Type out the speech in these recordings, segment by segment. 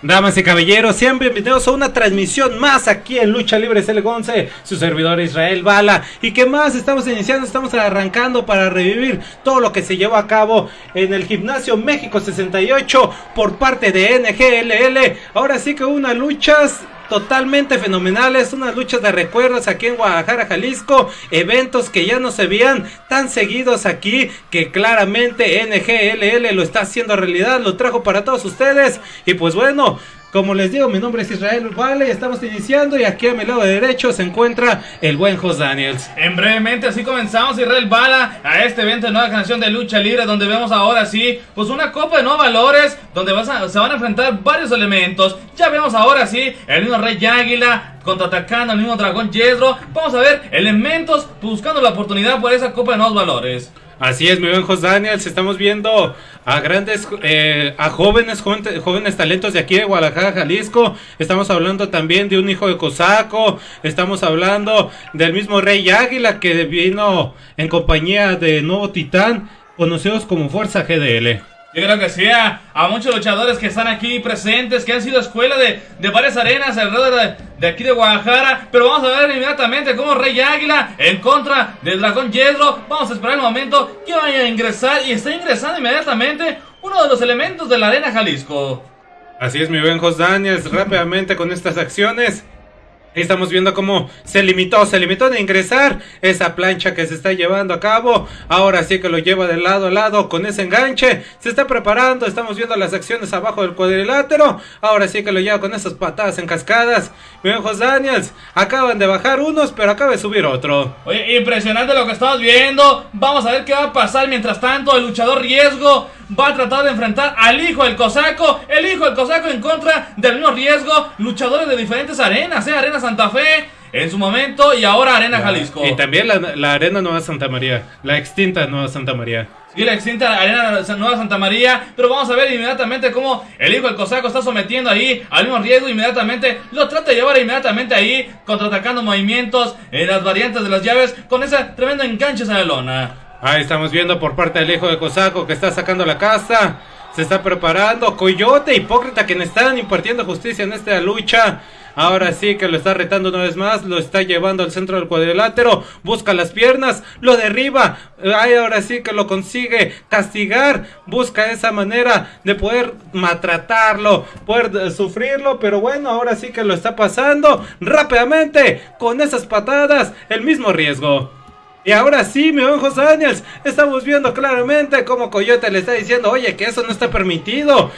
Damas y caballeros, sean bienvenidos a una transmisión más aquí en Lucha Libre CL11, su servidor Israel Bala. ¿Y qué más? Estamos iniciando, estamos arrancando para revivir todo lo que se llevó a cabo en el Gimnasio México 68 por parte de NGLL. Ahora sí que unas luchas totalmente fenomenales, unas luchas de recuerdos aquí en Guadalajara, Jalisco, eventos que ya no se veían tan seguidos aquí, que claramente NGLL lo está haciendo realidad, lo trajo para todos ustedes. Y pues bueno, como les digo, mi nombre es Israel Vale, estamos iniciando y aquí a mi lado derecho se encuentra el buen Jos Daniels. En brevemente así comenzamos Israel Bala a este evento de nueva canción de lucha libre donde vemos ahora sí pues una copa de nuevos valores donde se van a enfrentar varios elementos. Ya vemos ahora sí el mismo Rey Águila contraatacando al mismo Dragón Yedro. Vamos a ver elementos buscando la oportunidad por esa copa de nuevos valores. Así es, mi buen Jos Daniels, estamos viendo a grandes, eh, a jóvenes, jóvenes, talentos de aquí de Guadalajara, Jalisco. Estamos hablando también de un hijo de Cosaco. Estamos hablando del mismo Rey Águila que vino en compañía de Nuevo Titán, conocidos como Fuerza GDL. Yo creo que sí, a, muchos luchadores que están aquí presentes, que han sido escuela de, de varias arenas alrededor de, aquí de Guadalajara. Pero vamos a ver inmediatamente cómo Rey Águila en contra del Dragón Yedro. Vamos a esperar el momento que vaya a ingresar y está ingresando inmediatamente uno de los elementos de la arena Jalisco. Así es, mi buen Jos Daniels, rápidamente con estas acciones Estamos viendo cómo se limitó, se limitó a ingresar esa plancha que se está llevando a cabo. Ahora sí que lo lleva de lado a lado con ese enganche. Se está preparando, estamos viendo las acciones abajo del cuadrilátero. Ahora sí que lo lleva con esas patadas en cascadas. Viejos Daniels, acaban de bajar unos, pero acaba de subir otro. Oye, impresionante lo que estamos viendo. Vamos a ver qué va a pasar mientras tanto. El luchador riesgo va a tratar de enfrentar al hijo del cosaco. El hijo del cosaco en contra del mismo riesgo. Luchadores de diferentes arenas, ¿eh? Arena Santa Fe en su momento y ahora Arena Jalisco. Y también la, Arena Nueva Santa María, la extinta Nueva Santa María. Sí, la extinta Arena Nueva Santa María, pero vamos a ver inmediatamente cómo el hijo del cosaco está sometiendo ahí al mismo riesgo, inmediatamente lo trata de llevar inmediatamente ahí, contraatacando movimientos en las variantes de las llaves con esa tremenda enganche a la lona. Ahí estamos viendo por parte del hijo de Cosaco que está sacando la casa. Se está preparando. Coyote, hipócrita, quien están impartiendo justicia en esta lucha. Ahora sí que lo está retando una vez más. Lo está llevando al centro del cuadrilátero. Busca las piernas. Lo derriba. Ahora sí que lo consigue castigar. Busca esa manera de poder maltratarlo. Poder sufrirlo. Pero bueno, ahora sí que lo está pasando rápidamente. Con esas patadas. El mismo riesgo. Y ahora sí, mi buen José Daniels, estamos viendo claramente cómo Coyote le está diciendo, oye, que eso no está permitido.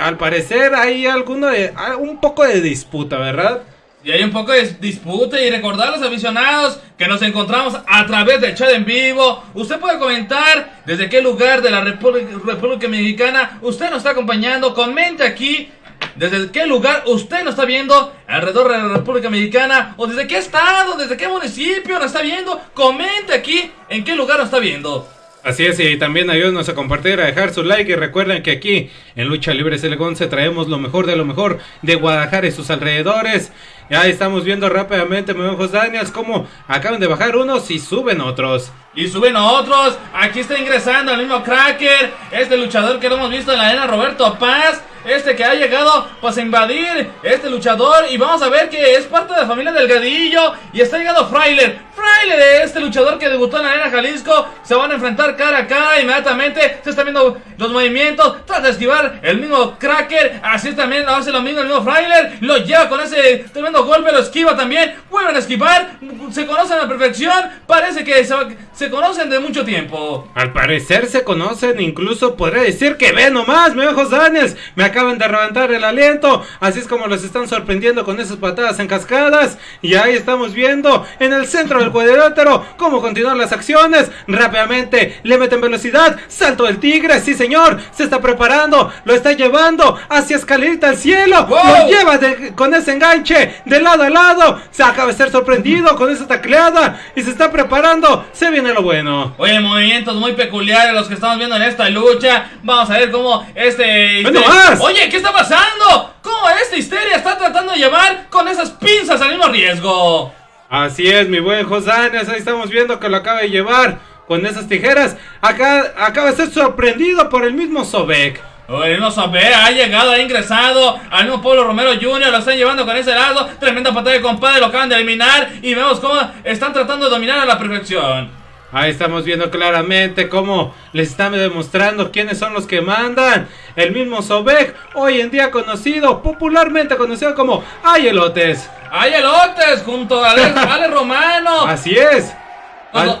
Al parecer hay alguno de, un poco de disputa, ¿verdad? Y hay un poco de disputa y recordar a los aficionados que nos encontramos a través del chat en vivo. Usted puede comentar desde qué lugar de la República, República Mexicana usted nos está acompañando. Comente aquí desde qué lugar usted nos está viendo alrededor de la República Mexicana o desde qué estado, desde qué municipio nos está viendo. Comente aquí en qué lugar nos está viendo. Así es, y también ayúdenos a compartir, a dejar su like y recuerden que aquí en Lucha Libre se traemos lo mejor de lo mejor de Guadalajara y sus alrededores. Ya estamos viendo rápidamente, mi ojos Daniels, como acaban de bajar unos y suben otros. Y suben otros. Aquí está ingresando el mismo Cracker, este luchador que lo hemos visto en la arena, Roberto Paz este que ha llegado pues a invadir este luchador. Y vamos a ver que es parte de la familia Delgadillo. Y está llegando Frailer, Frailer este luchador que debutó en la arena Jalisco, se van a enfrentar cara a cara inmediatamente, se están viendo los movimientos, trata de esquivar el mismo Cracker, así también hace lo mismo el mismo Frailer, lo lleva con ese tremendo golpe, lo esquiva también, vuelven a esquivar, se conocen a perfección, parece que se, conocen de mucho tiempo. Al parecer se conocen, incluso podría decir que ve nomás, me Daniels, me acaban de levantar el aliento. Así es como los están sorprendiendo con esas patadas en cascadas. Y ahí estamos viendo en el centro del cuadrilátero cómo continuar las acciones. Rápidamente le meten velocidad. Salto del tigre, sí señor. Se está preparando. Lo está llevando hacia escalerita al cielo. Lo lleva con ese enganche de lado a lado. Se acaba de ser sorprendido con esa tacleada. Y se está preparando. Se viene lo bueno. Oye, movimientos muy peculiares los que estamos viendo en esta lucha. Vamos a ver cómo este... Bueno, más. Oye, ¿qué está pasando? ¿Cómo esta histeria está tratando de llevar con esas pinzas al mismo riesgo? Así es, mi buen Josanes, ahí estamos viendo que lo acaba de llevar con esas tijeras. Acá acaba de ser sorprendido por el mismo Sobek. El mismo Sobek ha llegado, ha ingresado al mismo Pablo Romero Jr. Lo están llevando con ese lado. Tremenda patada de compadre, lo acaban de eliminar. Y vemos cómo están tratando de dominar a la perfección. Ahí estamos viendo claramente cómo les están demostrando quiénes son los que mandan. El mismo Sobek, hoy en día conocido, popularmente conocido como Ay Elotes. Ay Elotes, junto a Ale, Ale Romano. Así es. Al-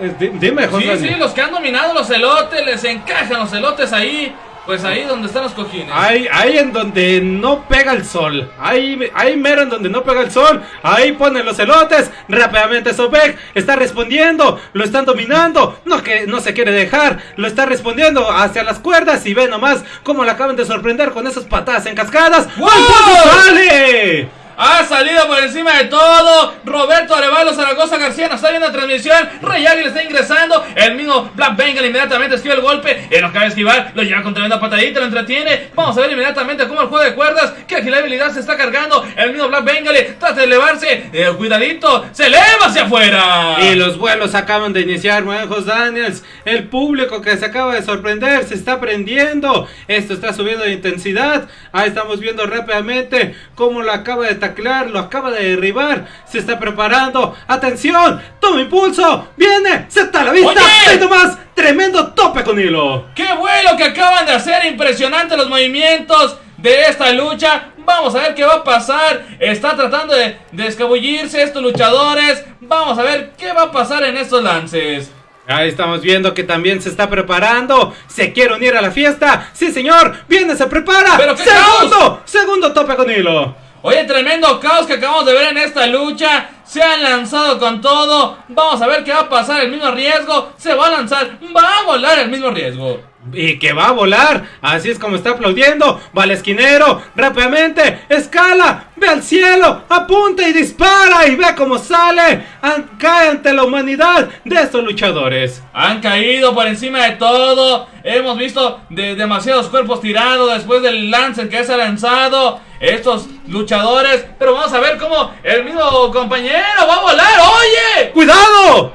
eh, di- dime, José. Sí, sí, los que han dominado los elotes, les encajan los elotes ahí. Pues ahí donde están los cojines. Ahí, ahí en donde no pega el sol. Ahí, ahí mero en donde no pega el sol. Ahí ponen los elotes. Rápidamente Sobek está respondiendo. Lo están dominando. No que no se quiere dejar. Lo está respondiendo hacia las cuerdas. Y ve nomás cómo le acaban de sorprender con esas patadas en cascadas. ¡Wow! ¡Al fondo sale! Ha salido por encima de todo. Roberto Arevalo Zaragoza García nos está viendo en transmisión. Rey Águila está ingresando. El mismo Black Bengal inmediatamente esquiva el golpe. Él lo acaba de esquivar. Lo lleva con tremenda patadita. Lo entretiene. Vamos a ver inmediatamente cómo el juego de cuerdas. Que agilidad se está cargando. El mismo Black Bengal trata de elevarse. Eh, cuidadito. Se eleva hacia afuera. Y los vuelos acaban de iniciar, Juanjos Daniels. El público que se acaba de sorprender se está prendiendo. Esto está subiendo de intensidad. Ahí estamos viendo rápidamente cómo lo acaba de taclear, lo acaba de derribar. Se está preparando. ¡Atención! ¡Toma impulso! ¡Viene! ¡Se está a la vista! ¡Oye! ¡Y nomás! ¡Tremendo tope con hilo! ¡Qué vuelo que acaban de hacer! Impresionante los movimientos de esta lucha. Vamos a ver qué va a pasar. Está tratando de, de escabullirse estos luchadores. Vamos a ver qué va a pasar en estos lances. Ahí estamos viendo que también se está preparando. Se quiere unir a la fiesta. Sí, señor. Viene, se prepara. ¡Pero qué segundo, segundo tope con hilo. Oye, tremendo caos que acabamos de ver en esta lucha. Se han lanzado con todo. Vamos a ver qué va a pasar. El mismo riesgo. Se va a lanzar. Va a volar el mismo riesgo. Y que va a volar. Así es como está aplaudiendo. Va al esquinero. Rápidamente. Escala. Ve al cielo. Apunta y dispara. Y ve cómo sale. An- cae ante la humanidad de estos luchadores. Han caído por encima de todo. Hemos visto de demasiados cuerpos tirados después del lance que se ha lanzado. Estos luchadores. Pero vamos a ver cómo el mismo compañero va a volar. ¡Oye! ¡Cuidado!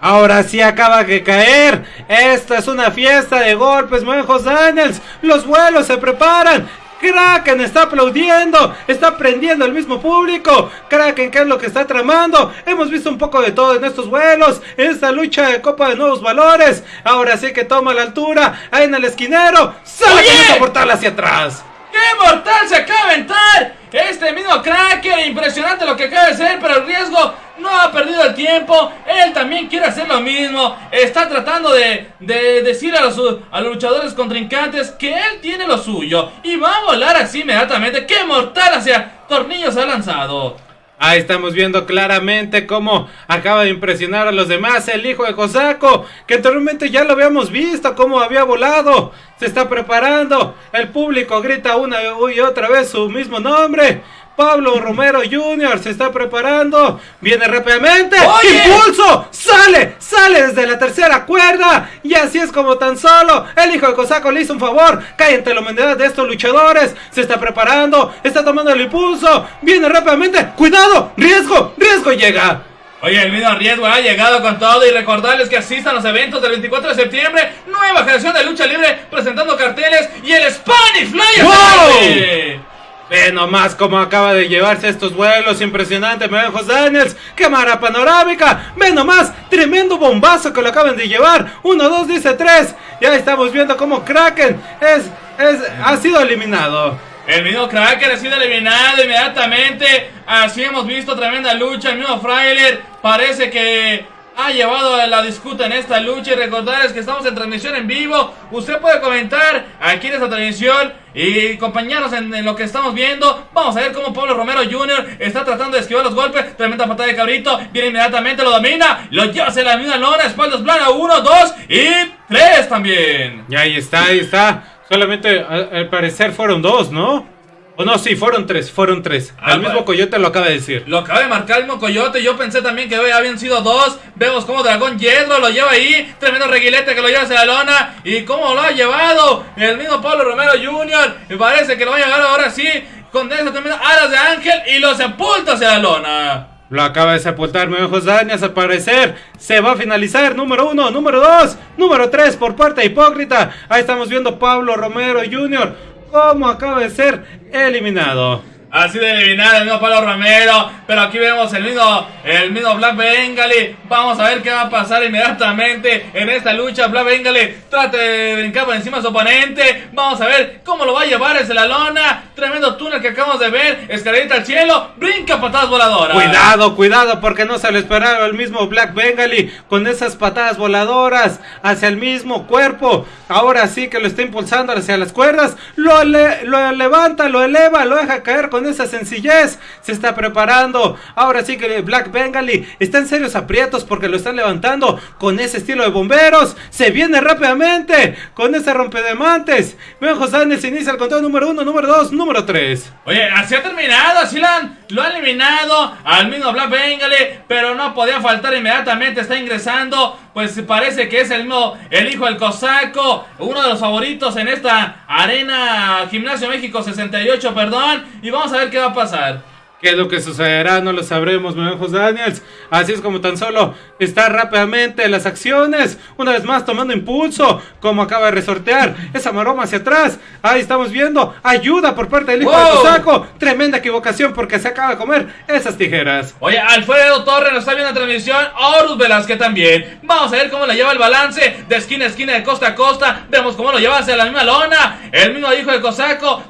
Ahora sí acaba de caer. Esta es una fiesta de golpes, Muejos Daniels. Los vuelos se preparan. Kraken está aplaudiendo, está prendiendo al mismo público. Kraken, ¿qué es lo que está tramando? Hemos visto un poco de todo en estos vuelos, en esta lucha de Copa de Nuevos Valores. Ahora sí que toma la altura, ahí en el esquinero. ¡Sale con esa portal hacia atrás! ¡Qué mortal se acaba de aventar! Este mismo Cracker, impresionante lo que acaba de hacer, pero el riesgo no ha perdido el tiempo. Él también quiere hacer lo mismo. Está tratando de, de decir a los, a los luchadores contrincantes que él tiene lo suyo. Y va a volar así inmediatamente. ¡Qué mortal hacia Tornillos ha lanzado! Ahí estamos viendo claramente cómo acaba de impresionar a los demás el hijo de Kosako, que anteriormente ya lo habíamos visto, cómo había volado, se está preparando, el público grita una y otra vez su mismo nombre. Pablo Romero Jr. se está preparando, viene rápidamente, ¡Oye! impulso, sale, sale desde la tercera cuerda, y así es como tan solo el hijo de Kosako le hizo un favor, cae ante la humanidad de estos luchadores, se está preparando, está tomando el impulso, viene rápidamente, cuidado, riesgo, riesgo llega. Oye, el mismo riesgo ha llegado con todo y recordarles que asistan a los eventos del 24 de septiembre, nueva generación de lucha libre presentando carteles y el Spanish Fly ¡Wow! Ve nomás cómo acaba de llevarse estos vuelos, impresionante, Mejos Daniels, cámara panorámica, ve nomás, tremendo bombazo que lo acaban de llevar, 1, 2, dice 3, ya estamos viendo cómo Kraken es, es, ha sido eliminado. El mismo Cracker ha sido eliminado inmediatamente. Así hemos visto tremenda lucha. El mismo Frailer parece que ha llevado la disputa en esta lucha. Y recordarles que estamos en transmisión en vivo. Usted puede comentar aquí en esta transmisión y acompañarnos en, lo que estamos viendo. Vamos a ver cómo Pablo Romero Jr. está tratando de esquivar los golpes. Tremenda patada de cabrito. Viene inmediatamente, lo domina. Lo lleva hacia la misma lona. Espaldas plana. Uno, dos y tres también. Y ahí está, ahí está, solamente al parecer fueron dos, ¿no? O no, sí, fueron tres, fueron tres. Ah, el mismo. Coyote lo acaba de decir. Lo acaba de marcar el mismo Coyote. Yo pensé también que habían sido dos. Vemos cómo Dragón Yedro lo lleva ahí. Tremendo reguilete que lo lleva hacia la lona. Y cómo lo ha llevado el mismo Pablo Romero Jr. Me parece que lo va a llevar ahora sí. Con esas tremendas alas de ángel. Y lo sepulta hacia la lona. Lo acaba de sepultar ojos Dañas al parecer. Se va a finalizar. Número uno, número dos, número tres por parte de Hipócrita. Ahí estamos viendo Pablo Romero Jr. Cómo acaba de ser eliminado. Ha sido eliminado el mismo Pablo Romero. Pero aquí vemos el mismo, el mismo Black Bengali. Vamos a ver qué va a pasar inmediatamente en esta lucha. Black Bengali trata de brincar por encima de su oponente. Vamos a ver cómo lo va a llevar desde la lona. Tremendo túnel que acabamos de ver. Escalerita al cielo. Brinca patadas voladoras. Cuidado, cuidado, porque no se lo esperaba el mismo Black Bengali con esas patadas voladoras hacia el mismo cuerpo. Ahora sí que lo está impulsando hacia las cuerdas. Lo, lo levanta, lo eleva, lo deja caer con esa sencillez. Se está preparando. Ahora sí que Black Bengali está en serios aprietos porque lo están levantando con ese estilo de bomberos. Se viene rápidamente con ese rompedemantes. José se inicia el conteo número 1, número 2, número 3. Oye, así ha terminado. Así lo han, lo eliminado al mismo Black Bengali. Pero no podía faltar inmediatamente. Está ingresando. Pues parece que es el mismo, el hijo del cosaco. Uno de los favoritos en esta arena Gimnasio México 68, perdón. Y vamos a ver qué va a pasar. ¿Qué es lo que sucederá? No lo sabremos, mi Daniels. Así es como tan solo está rápidamente las acciones. Una vez más tomando impulso. Como acaba de resortear esa maroma hacia atrás. Ahí estamos viendo ayuda por parte del hijo de Cosaco. Tremenda equivocación porque se acaba de comer esas tijeras. Oye, Alfredo Torres nos está viendo la transmisión. Horus Velázquez también. Vamos a ver cómo le lleva el balance de esquina a esquina, de costa a costa. Vemos cómo lo lleva hacia la misma lona. El mismo hijo de Cosaco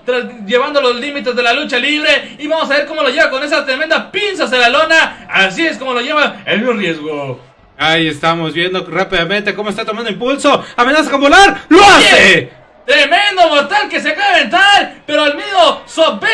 llevando los límites de la lucha libre. Y vamos a ver cómo lo lleva con esa tremenda pinza hacia la lona. Así es como lo lleva el mismo riesgo. Ahí estamos viendo rápidamente cómo está tomando impulso. Amenaza con volar. ¡Lo hace! Tremendo mortal que se acaba de aventar. Pero al mismo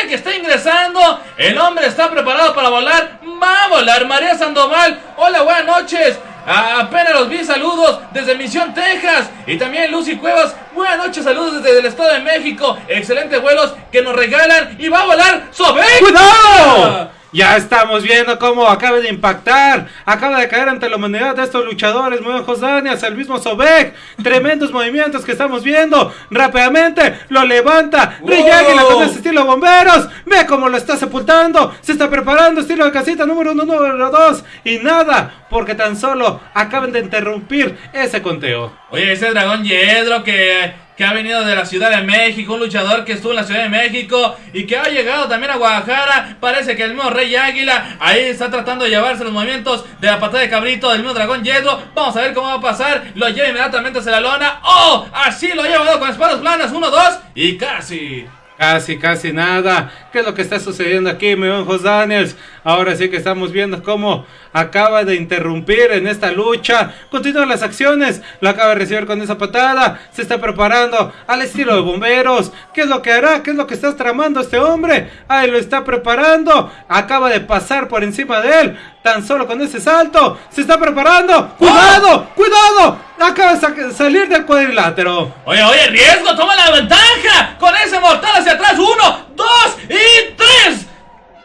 que está ingresando. El hombre está preparado para volar. Va a volar. María Sandoval. Hola, buenas noches. Apenas los vi, saludos desde Misión, Texas. Y también Lucy Cuevas, buenas noches, saludos desde el Estado de México. Excelentes vuelos que nos regalan y va a volar Sobek. ¡Cuidado! Ya estamos viendo cómo acaba de impactar. Acaba de caer ante la humanidad de estos luchadores. Muy ojos Daniels, el mismo Sobek. Tremendos movimientos que estamos viendo. Rápidamente lo levanta. Rey Águila con ese estilo bomberos. Ve cómo lo está sepultando. Se está preparando. Estilo de casita número uno, número dos. Y nada. Porque tan solo acaban de interrumpir ese conteo. Oye, ese dragón Yedro que que ha venido de la Ciudad de México, un luchador que estuvo en la Ciudad de México y que ha llegado también a Guadalajara. Parece que el mismo Rey Águila ahí está tratando de llevarse los movimientos de la patada de cabrito del mismo dragón Yedro. Vamos a ver cómo va a pasar. Lo lleva inmediatamente hacia la lona. ¡Oh! Así lo ha llevado con espadas planas. Uno, dos y casi. Casi, casi nada. ¿Qué es lo que está sucediendo aquí, mi buen Jos Daniels? Ahora sí que estamos viendo cómo acaba de interrumpir en esta lucha. Continúan las acciones. Lo acaba de recibir con esa patada. Se está preparando al estilo de bomberos. ¿Qué es lo que hará? ¿Qué es lo que está tramando este hombre? Ahí lo está preparando. Acaba de pasar por encima de él. Tan solo con ese salto. Se está preparando. ¡Cuidado! ¡Cuidado! Acaba de salir del cuadrilátero. Oye, oye, riesgo. Toma la ventaja. Con ese mortal hacia atrás. Uno, dos y tres.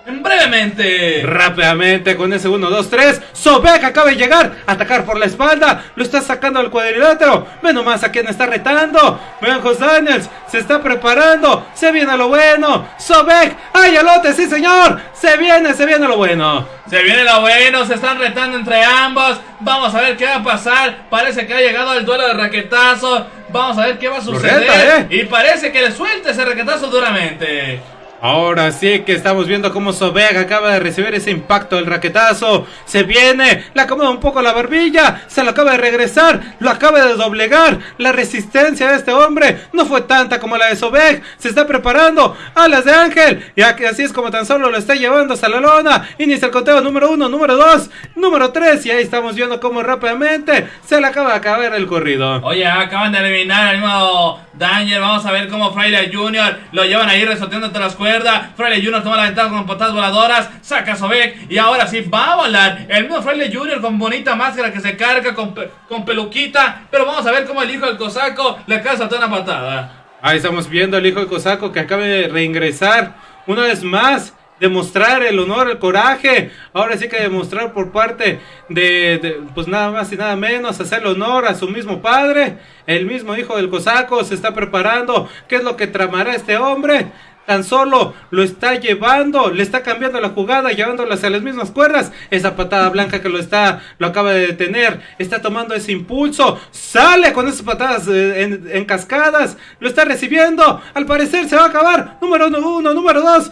Brevemente. Rápidamente con ese 1, 2, 3. Sobek acaba de llegar. Atacar por la espalda. Lo está sacando al cuadrilátero. Ve nomás a quien está retando. Vean Jos Daniels. Se está preparando. Se viene lo bueno. Sobek. ¡Ay, alote! ¡Sí, señor! Se viene, se viene lo bueno. Se viene lo bueno. Se están retando entre ambos. Vamos a ver qué va a pasar. Parece que ha llegado el duelo de raquetazo. Vamos a ver qué va a suceder. ¿eh? Y parece que le suelta ese raquetazo duramente. Ahora sí que estamos viendo cómo Sobeg acaba de recibir ese impacto del raquetazo. Se viene, le acomoda un poco la barbilla, se lo acaba de regresar, lo acaba de doblegar. La resistencia de este hombre no fue tanta como la de Sobeg. Se está preparando, alas de ángel. Y así es como tan solo lo está llevando hasta la lona. Inicia el conteo número uno, número dos, número tres. Y ahí estamos viendo cómo rápidamente se le acaba de acabar el corrido. Oye, acaban de eliminar al mismo Daniel. Vamos a ver cómo Fraile Jr. lo llevan ahí resorteando entre las cuerda. Fraile Jr. toma la ventaja con patadas voladoras. Saca a Sobek. Y ahora sí va a volar. El mismo Fraile Jr. con bonita máscara que se carga con, peluquita. Pero vamos a ver cómo el hijo del cosaco le acaba de una patada. Ahí estamos viendo al hijo del cosaco que acaba de reingresar una vez más demostrar el honor, el coraje, ahora sí que demostrar por parte de, pues nada más y nada menos, hacerle honor a su mismo padre, el mismo hijo del cosaco se está preparando, ¿qué es lo que tramará este hombre? Tan solo lo está llevando, le está cambiando la jugada, llevándolo hacia las mismas cuerdas. Esa patada blanca que lo está, lo acaba de detener, está tomando ese impulso, sale con esas patadas eh, en, cascadas, lo está recibiendo. Al parecer se va a acabar. Número uno, número dos,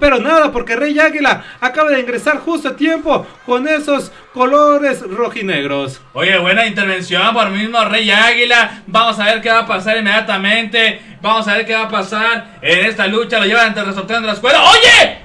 pero nada, porque Rey Águila acaba de ingresar justo a tiempo con esos colores rojinegros. Oye, buena intervención por el mismo Rey Águila. Vamos a ver qué va a pasar inmediatamente. Vamos a ver qué va a pasar en esta lucha. Lo llevan ante el de la escuela. ¡Oye!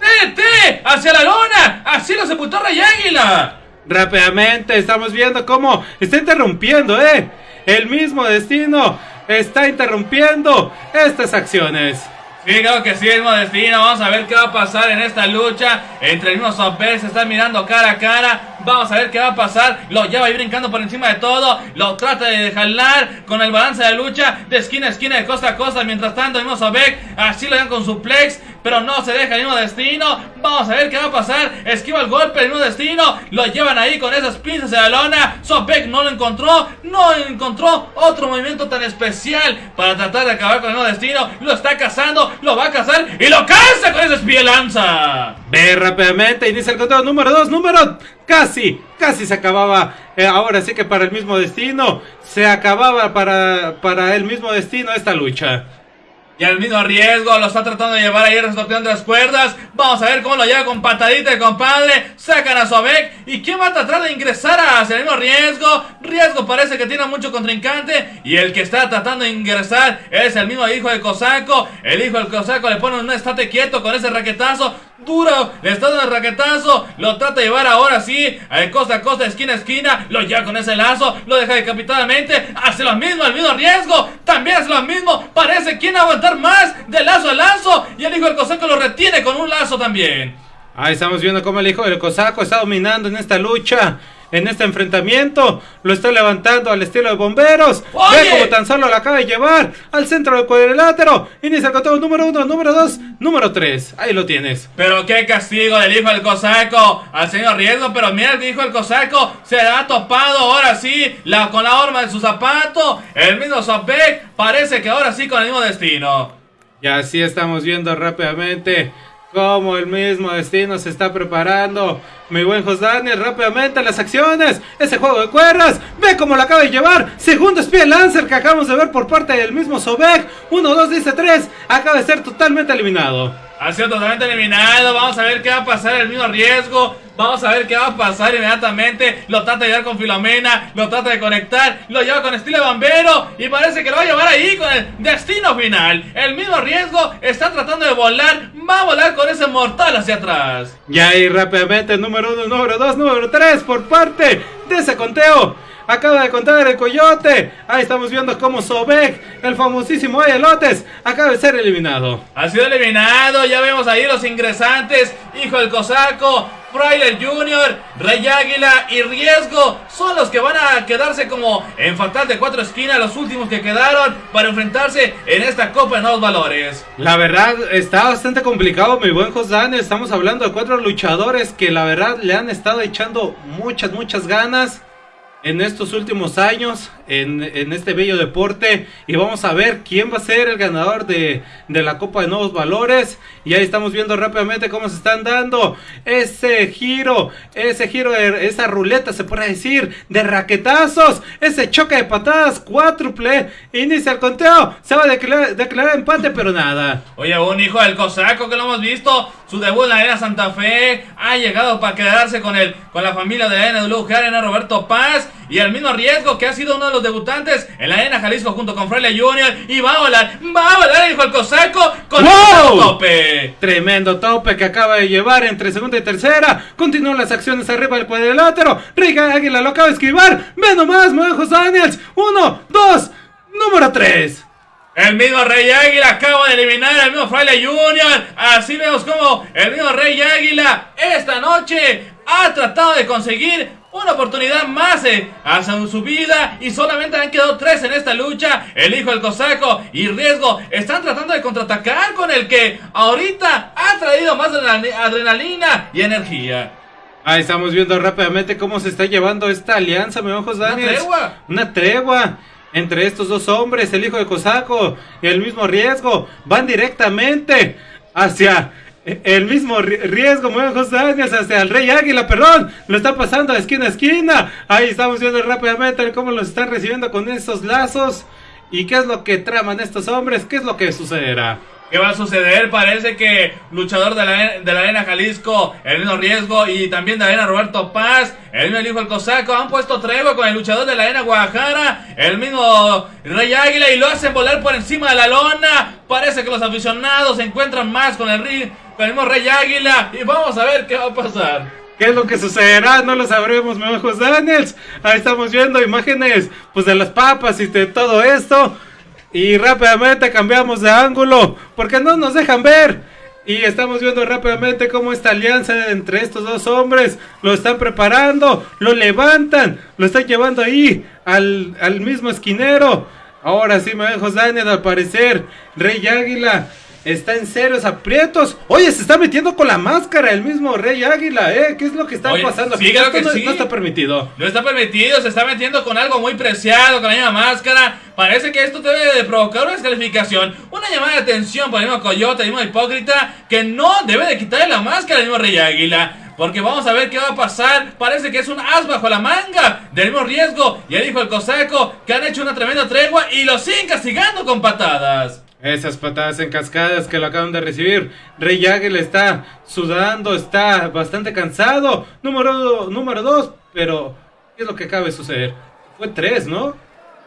¡Tete! ¡Hacia la lona! ¡Así lo sepultó Rey Águila! Rápidamente estamos viendo cómo está interrumpiendo, ¿eh? El mismo destino está interrumpiendo estas acciones. Sí, creo que sí, mismo destino. Vamos a ver qué va a pasar en esta lucha. Entre el mismo Sopper se están mirando cara a cara. Vamos a ver qué va a pasar. Lo lleva ahí brincando por encima de todo. Lo trata de jalar con el balance de lucha de esquina a esquina, de costa a costa. Mientras tanto, el mismo Sobek así lo dan con su plex. Pero no se deja el mismo destino. Vamos a ver qué va a pasar. Esquiva el golpe del mismo destino. Lo llevan ahí con esas pinzas de la lona. Sobek no lo encontró. No encontró otro movimiento tan especial para tratar de acabar con el mismo destino. Lo está cazando. Lo va a cazar y lo caza con esa espía lanza. Ve rápidamente. Inicia el conteo número 2. Número casi, casi se acababa. Eh, ahora sí que para el mismo destino, se acababa para, para el mismo destino esta lucha. Y al mismo riesgo lo está tratando de llevar ahí resorteando las cuerdas. Vamos a ver cómo lo lleva con patadita el compadre. Sacan a Sobek. ¿Y quién va a tratar de ingresar hacia el mismo riesgo? Riesgo parece que tiene mucho contrincante. Y el que está tratando de ingresar es el mismo hijo de Cosaco. El hijo del Cosaco le pone un estate quieto con ese raquetazo duro, le está dando el raquetazo, lo trata de llevar ahora sí, a costa a costa, esquina a esquina, lo lleva con ese lazo, lo deja decapitadamente, hace lo mismo, el mismo riesgo, también hace lo mismo, parece quien aguantar más de lazo a lazo, y el hijo del cosaco lo retiene con un lazo también. Ahí estamos viendo cómo el hijo del cosaco está dominando en esta lucha en este enfrentamiento. Lo está levantando al estilo de bomberos. Ve como tan solo lo acaba de llevar al centro del cuadrilátero. Inicia el conteo número uno, número dos, número tres. Ahí lo tienes. Pero qué castigo del hijo del cosaco al señor Riesgo. Pero mira el hijo del cosaco se ha topado ahora sí la, con la horma de su zapato. El mismo Sopek parece que ahora sí con el mismo destino. Y así estamos viendo rápidamente como el mismo destino se está preparando. Mi buen Daniel, rápidamente las acciones. Ese juego de cuerdas. Ve cómo lo acaba de llevar. Segundo espía Lancer que acabamos de ver por parte del mismo Sobek. 1, 2, dice 3. Acaba de ser totalmente eliminado. Ha sido totalmente eliminado. Vamos a ver qué va a pasar. El mismo riesgo. Vamos a ver qué va a pasar inmediatamente. Lo trata de llevar con Filomena. Lo trata de conectar. Lo lleva con estilo de bombero. Y parece que lo va a llevar ahí con el destino final. El mismo riesgo está tratando de volar. Va a volar con ese mortal hacia atrás. Y ahí rápidamente, número uno, número dos, número tres, por parte de ese conteo. Acaba de contar el coyote. Ahí estamos viendo cómo Sobek, el famosísimo Ayelotes, acaba de ser eliminado. Ha sido eliminado. Ya vemos ahí los ingresantes. Hijo del cosaco. Frailer Jr., Rey Águila y Riesgo son los que van a quedarse como en fatal de cuatro esquinas, los últimos que quedaron para enfrentarse en esta Copa de Nuevos Valores. La verdad está bastante complicado, mi buen José Estamos hablando de cuatro luchadores que la verdad le han estado echando muchas, muchas ganas en estos últimos años en, este bello deporte. Y vamos a ver quién va a ser el ganador de, de, la Copa de Nuevos Valores. Y ahí estamos viendo rápidamente cómo se están dando ese giro, ese giro, esa ruleta se puede decir, de raquetazos, ese choque de patadas cuádruple, inicia el conteo, se va a declarar, declarar empate pero nada. Oye, un hijo del cosaco que lo hemos visto, su debut la Arena Santa Fe, ha llegado para quedarse con, el, con la familia de NW Arena Roberto Paz y el mismo riesgo que ha sido uno de los debutantes en la Arena Jalisco junto con Fraile Junior. Y va a volar, va a volar hijo el cosaco con ¡Wow! tope. Tremendo tope que acaba de llevar entre segunda y tercera. Continúan las acciones arriba del cuadrilátero. Rica Águila lo acaba de esquivar. Ve nomás, Mojos Daniels. Uno, dos, número tres. El mismo Rey Águila acaba de eliminar al mismo Fraile Junior. Así vemos como el mismo Rey Águila esta noche ha tratado de conseguir una oportunidad más eh, hacia su vida y solamente han quedado tres en esta lucha. El hijo del cosaco y Riesgo están tratando de contraatacar con el que ahorita ha traído más adrenalina y energía. Ahí estamos viendo rápidamente cómo se está llevando esta alianza, mi ojos Daniel. Una tregua. Una tregua. entre estos dos hombres, el hijo de Cosaco y el mismo riesgo, van directamente hacia el mismo riesgo, muy Daniels, hacia el Rey Águila, perdón, lo está pasando de esquina a esquina. Ahí estamos viendo rápidamente cómo los están recibiendo con esos lazos. ¿Y qué es lo que traman estos hombres? ¿Qué es lo que sucederá? ¿Qué va a suceder? Parece que luchador de la, de la arena Jalisco, el mismo riesgo, y también de la arena Roberto Paz, el mismo hijo del Cosaco, han puesto tregua con el luchador de la arena Guadalajara, el mismo Rey Águila, y lo hacen volar por encima de la lona. Parece que los aficionados se encuentran más con el, con el mismo Rey Águila, y vamos a ver qué va a pasar. ¿Qué es lo que sucederá? No lo sabremos, mi ojos Daniels. Ahí estamos viendo imágenes pues de las papas y de todo esto. Y rápidamente cambiamos de ángulo, porque no nos dejan ver. Y estamos viendo rápidamente cómo esta alianza entre estos dos hombres lo están preparando, lo levantan, lo están llevando ahí al, al mismo esquinero. Ahora sí, me Daniel, al parecer, Rey Águila está en serios aprietos. Oye, se está metiendo con la máscara el mismo Rey Águila, ¿eh? ¿Qué es lo que está pasando? Sí, creo que no, sí. no, está permitido. No está permitido, se está metiendo con algo muy preciado, con la misma máscara. Parece que esto debe de provocar una descalificación, una llamada de atención por el mismo Coyote, el mismo Hipócrita, que no debe de quitarle la máscara al mismo Rey Águila. Porque vamos a ver qué va a pasar. Parece que es un as bajo la manga del mismo riesgo. Y el hijo del cosaco que han hecho una tremenda tregua y lo siguen castigando con patadas. Esas patadas en cascadas que lo acaban de recibir. Rey Águila está sudando, está bastante cansado. Número, número dos, pero ¿qué es lo que acaba de suceder? Fue tres, ¿no?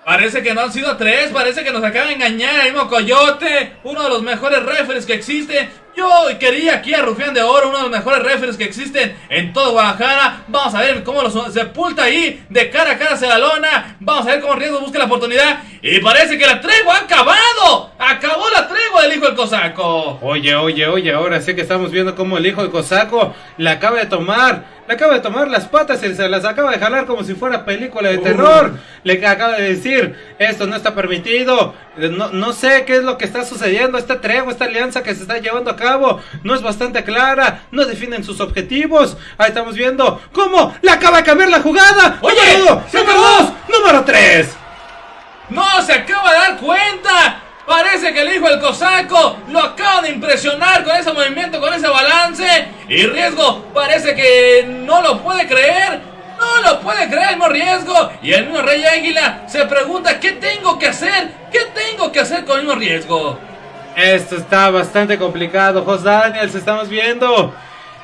Parece que no han sido tres, parece que nos acaba de engañar el mismo Coyote, uno de los mejores referees que existe. Yo quería aquí a Rufián de Oro, uno de los mejores referees que existen en todo Guadalajara. Vamos a ver cómo lo sepulta ahí de cara a cara hacia la lona. Vamos a ver cómo Riesgo busca la oportunidad. Y parece que la tregua ha acabado. Acabó la tregua del hijo del cosaco. Oye, oye, oye, ahora sí que estamos viendo cómo el hijo del cosaco la acaba de tomar le acaba de tomar las patas y se las acaba de jalar como si fuera película de terror. Le acaba de decir, esto no está permitido. No, no sé qué es lo que está sucediendo. Esta tregua, esta alianza que se está llevando a cabo no es bastante clara. No definen sus objetivos. Ahí estamos viendo cómo le acaba de cambiar la jugada. Oye, número dos, número tres. No se acaba de dar cuenta. Parece que el hijo del cosaco lo acaba de impresionar con ese movimiento, con ese balance. Y riesgo parece que no lo puede creer. No lo puede creer el riesgo. Y el mismo Rey Águila se pregunta, ¿qué tengo que hacer? ¿Qué tengo que hacer con el mismo riesgo? Esto está bastante complicado, Jos Daniels, estamos viendo.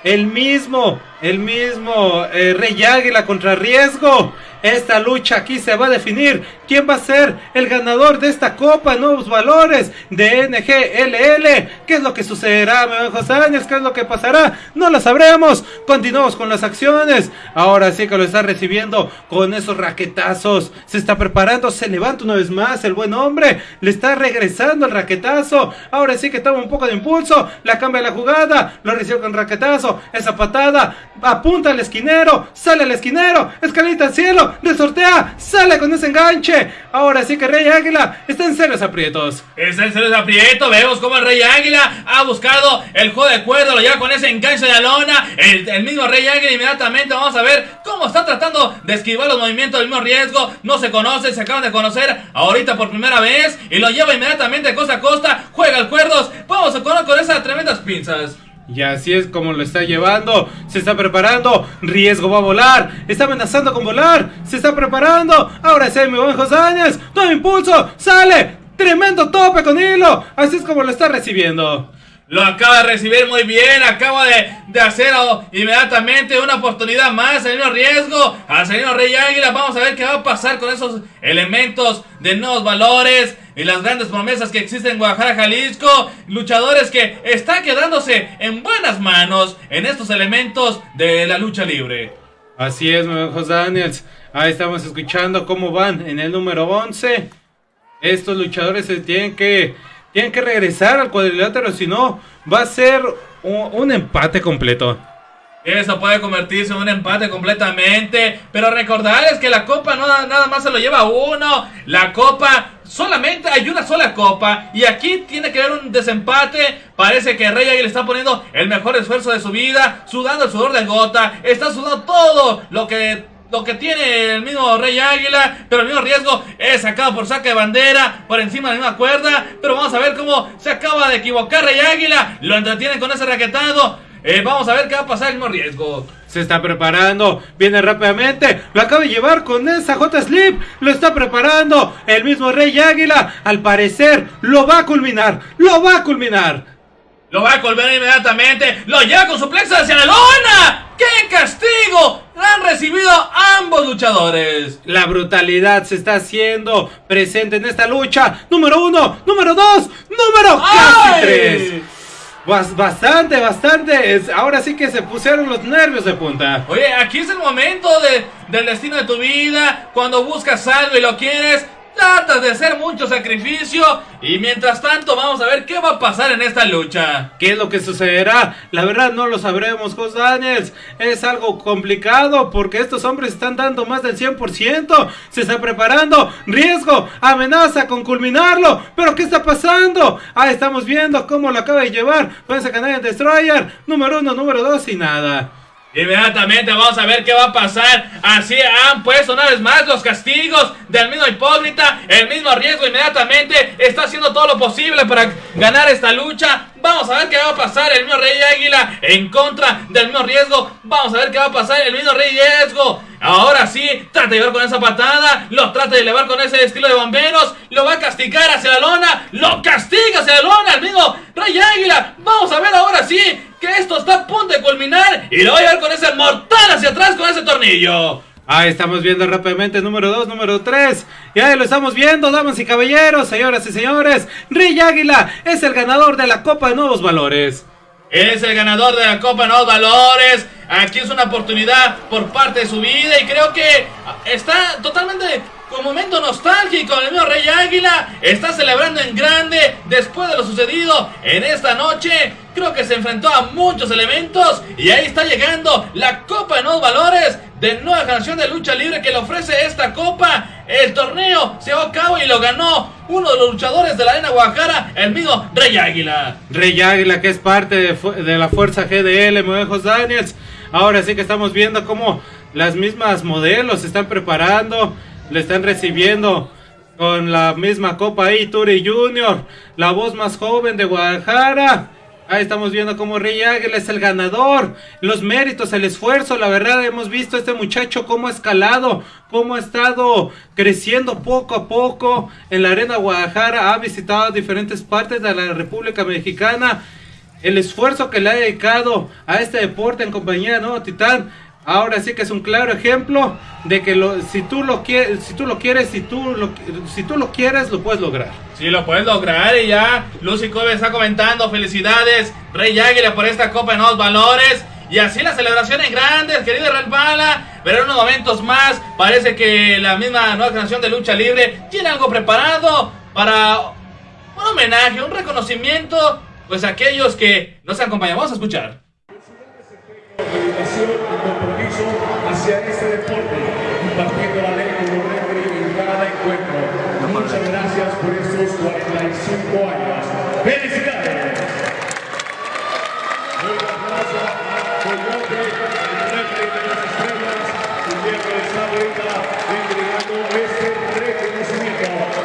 El mismo, el mismo eh, Rey Águila contra Riesgo. Esta lucha aquí se va a definir quién va a ser el ganador de esta Copa Nuevos Valores de NGLL. ¿Qué es lo que sucederá, José Áñez? ¿Qué es lo que pasará? No lo sabremos. Continuamos con las acciones. Ahora sí que lo está recibiendo con esos raquetazos. Se está preparando, se levanta una vez más el buen hombre. Le está regresando el raquetazo. Ahora sí que toma un poco de impulso. La cambia la jugada. Lo recibe con raquetazo. Esa patada. Apunta al esquinero. Sale el esquinero. Escalita al cielo resortea, sale con ese enganche. Ahora sí que Rey Águila está en serios aprietos. Está en serios aprietos. Vemos como el Rey Águila ha buscado el juego de cuerda, lo lleva con ese enganche de lona. El, mismo Rey Águila inmediatamente vamos a ver cómo está tratando de esquivar los movimientos del mismo riesgo. No se conoce, se acaban de conocer ahorita por primera vez y lo lleva inmediatamente costa a costa. Juega el cuerdos. Vamos a con esas tremendas pinzas. Y así es como lo está llevando. Se está preparando. Riesgo va a volar. Está amenazando con volar. Se está preparando. Ahora sí, mi buen Josáñez. Todo impulso. Sale. Tremendo tope con hilo. Así es como lo está recibiendo. Lo acaba de recibir muy bien. Acaba de, de hacer inmediatamente una oportunidad más. El mismo riesgo. Señor Rey Águila. Vamos a ver qué va a pasar con esos elementos de nuevos valores y las grandes promesas que existen en Guadalajara, Jalisco. Luchadores que están quedándose en buenas manos en estos elementos de la lucha libre. Así es, José Daniels. Ahí estamos escuchando cómo van en el número 11. Estos luchadores se tienen que, tienen que regresar al cuadrilátero, si no, va a ser un empate completo. Eso puede convertirse en un empate completamente. Pero recordarles que la copa no nada más se lo lleva uno. La copa solamente hay una sola copa. Y aquí tiene que haber un desempate. Parece que Rey Águila está poniendo el mejor esfuerzo de su vida. Sudando el sudor de gota. Está sudando todo lo que lo que tiene el mismo Rey Águila, pero el mismo riesgo es sacado por saca de bandera, por encima de la misma cuerda, pero vamos a ver cómo se acaba de equivocar Rey Águila, lo entretiene con ese raquetado, eh, vamos a ver qué va a pasar el mismo riesgo. Se está preparando, viene rápidamente, lo acaba de llevar con esa J Slip, lo está preparando, el mismo Rey Águila, al parecer lo va a culminar, lo va a culminar. Lo va a colgar inmediatamente. Lo lleva con su plexo hacia la lona. ¡Qué castigo! Han recibido ambos luchadores. La brutalidad se está haciendo presente en esta lucha. Número uno, número dos, número casi tres. bastante, bastante. ahora sí que se pusieron los nervios de punta. Oye, aquí es el momento de, del destino de tu vida. Cuando buscas algo y lo quieres, Tratas de hacer mucho sacrificio y mientras tanto vamos a ver qué va a pasar en esta lucha. ¿Qué es lo que sucederá? La verdad no lo sabremos, Jos Daniels. Es algo complicado porque estos hombres están dando más del 100%. Se está preparando. Riesgo. Amenaza con culminarlo. ¿Pero qué está pasando? Ah, estamos viendo cómo lo acaba de llevar. Puede Canadian Destroyer. Número uno, número dos y nada. Inmediatamente vamos a ver qué va a pasar. Así han puesto una vez más los castigos del mismo hipócrita. El mismo riesgo inmediatamente está haciendo todo lo posible para ganar esta lucha. Vamos a ver qué va a pasar el mismo Rey Águila en contra del mismo riesgo. Vamos a ver qué va a pasar el mismo Rey Riesgo. Ahora sí, trata de llevar con esa patada. Lo trata de elevar con ese estilo de bomberos. Lo va a castigar hacia la lona. Lo castiga hacia la lona el mismo Rey Águila. Vamos a ver ahora sí que esto está a punto de culminar y lo voy a ver con ese mortal hacia atrás con ese tornillo. Ahí estamos viendo rápidamente número 2, número 3. Y ahí lo estamos viendo, damas y caballeros, señoras y señores. Rey Águila es el ganador de la Copa de Nuevos Valores. Es el ganador de la Copa de Nuevos Valores. Aquí es una oportunidad por parte de su vida y creo que está totalmente con momento nostálgico. El mío Rey Águila está celebrando en grande después de lo sucedido en esta noche. Creo que se enfrentó a muchos elementos y ahí está llegando la Copa de Nuevos Valores de nueva generación de lucha libre que le ofrece esta copa. El torneo se llevó a cabo y lo ganó uno de los luchadores de la Arena Guadalajara, el mismo Rey Águila. Rey Águila que es parte de, la fuerza GDL, Movejos Daniels. Ahora sí que estamos viendo cómo las mismas modelos se están preparando, le están recibiendo con la misma copa ahí, Turi Junior, la voz más joven de Guadalajara. Ahí estamos viendo cómo Rey Águila es el ganador. Los méritos, el esfuerzo, la verdad hemos visto a este muchacho cómo ha escalado, cómo ha estado creciendo poco a poco en la arena Guadalajara. Ha visitado diferentes partes de la República Mexicana. El esfuerzo que le ha dedicado a este deporte en compañía de Nuevo Titán Ahora sí que es un claro ejemplo de que lo, si tú lo quieres, si tú lo quieres, si tú lo, si tú lo quieres, lo puedes lograr. Sí, lo puedes lograr y ya Lucy Kobe está comentando, felicidades Rey Águila por esta Copa de Nuevos Valores. Y así la celebración en grande, el querido Red Bala. Pero en unos momentos más parece que la misma nueva canción de lucha libre tiene algo preparado para un homenaje, un reconocimiento, pues aquellos que nos acompañan. Vamos a escuchar dedicación y compromiso hacia este deporte, compartiendo la ley como referee en cada encuentro. Muchas gracias por estos 45 años. ¡Felicidades! Muchas gracias a Coyote, el referee de las estrellas, y que está ahorita entregando este reconocimiento.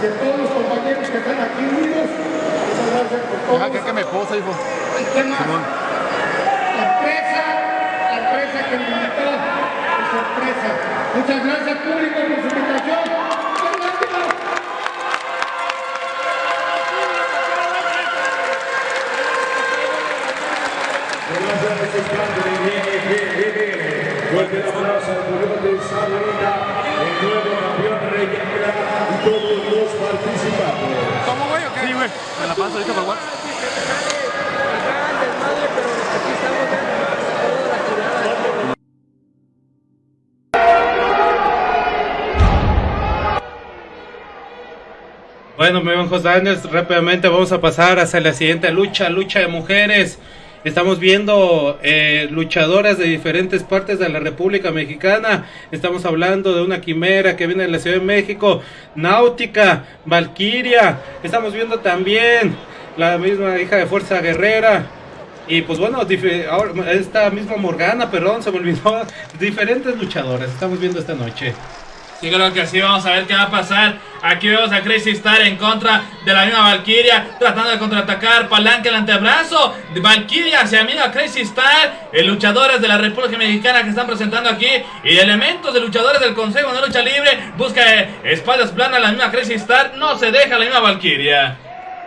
De todos los compañeros que están aquí unidos. Muchas gracias por todo. Deja que me posa, hijo. ¿Qué más? La empresa, la empresa que me invitó, por sorpresa. Muchas gracias público por su invitación. Gracias a el nuevo campeón Rey y todos los participantes. ¿Cómo voy o qué? Sí, güey. Me la paso ahorita por WhatsApp. Bueno, mi buen José Daniels, rápidamente vamos a pasar hacia la siguiente lucha, lucha de mujeres. Estamos viendo eh, luchadoras de diferentes partes de la República Mexicana. Estamos hablando de una quimera que viene de la Ciudad de México, Náutica, Valquiria. Estamos viendo también la misma hija de Fuerza Guerrera. Y pues bueno, esta misma Morgana, perdón, se me olvidó. Diferentes luchadoras estamos viendo esta noche. Sí, creo que sí, vamos a ver qué va a pasar. Aquí vemos a Crazy Star en contra de la misma Valkyria, tratando de contraatacar, palanca el antebrazo, Valkyria hacia la misma Crazy Star, eh, luchadores de la República Mexicana que están presentando aquí, y elementos de luchadores del Consejo de Lucha Libre, busca eh, espaldas planas la misma Crazy Star, no se deja la misma Valkyria.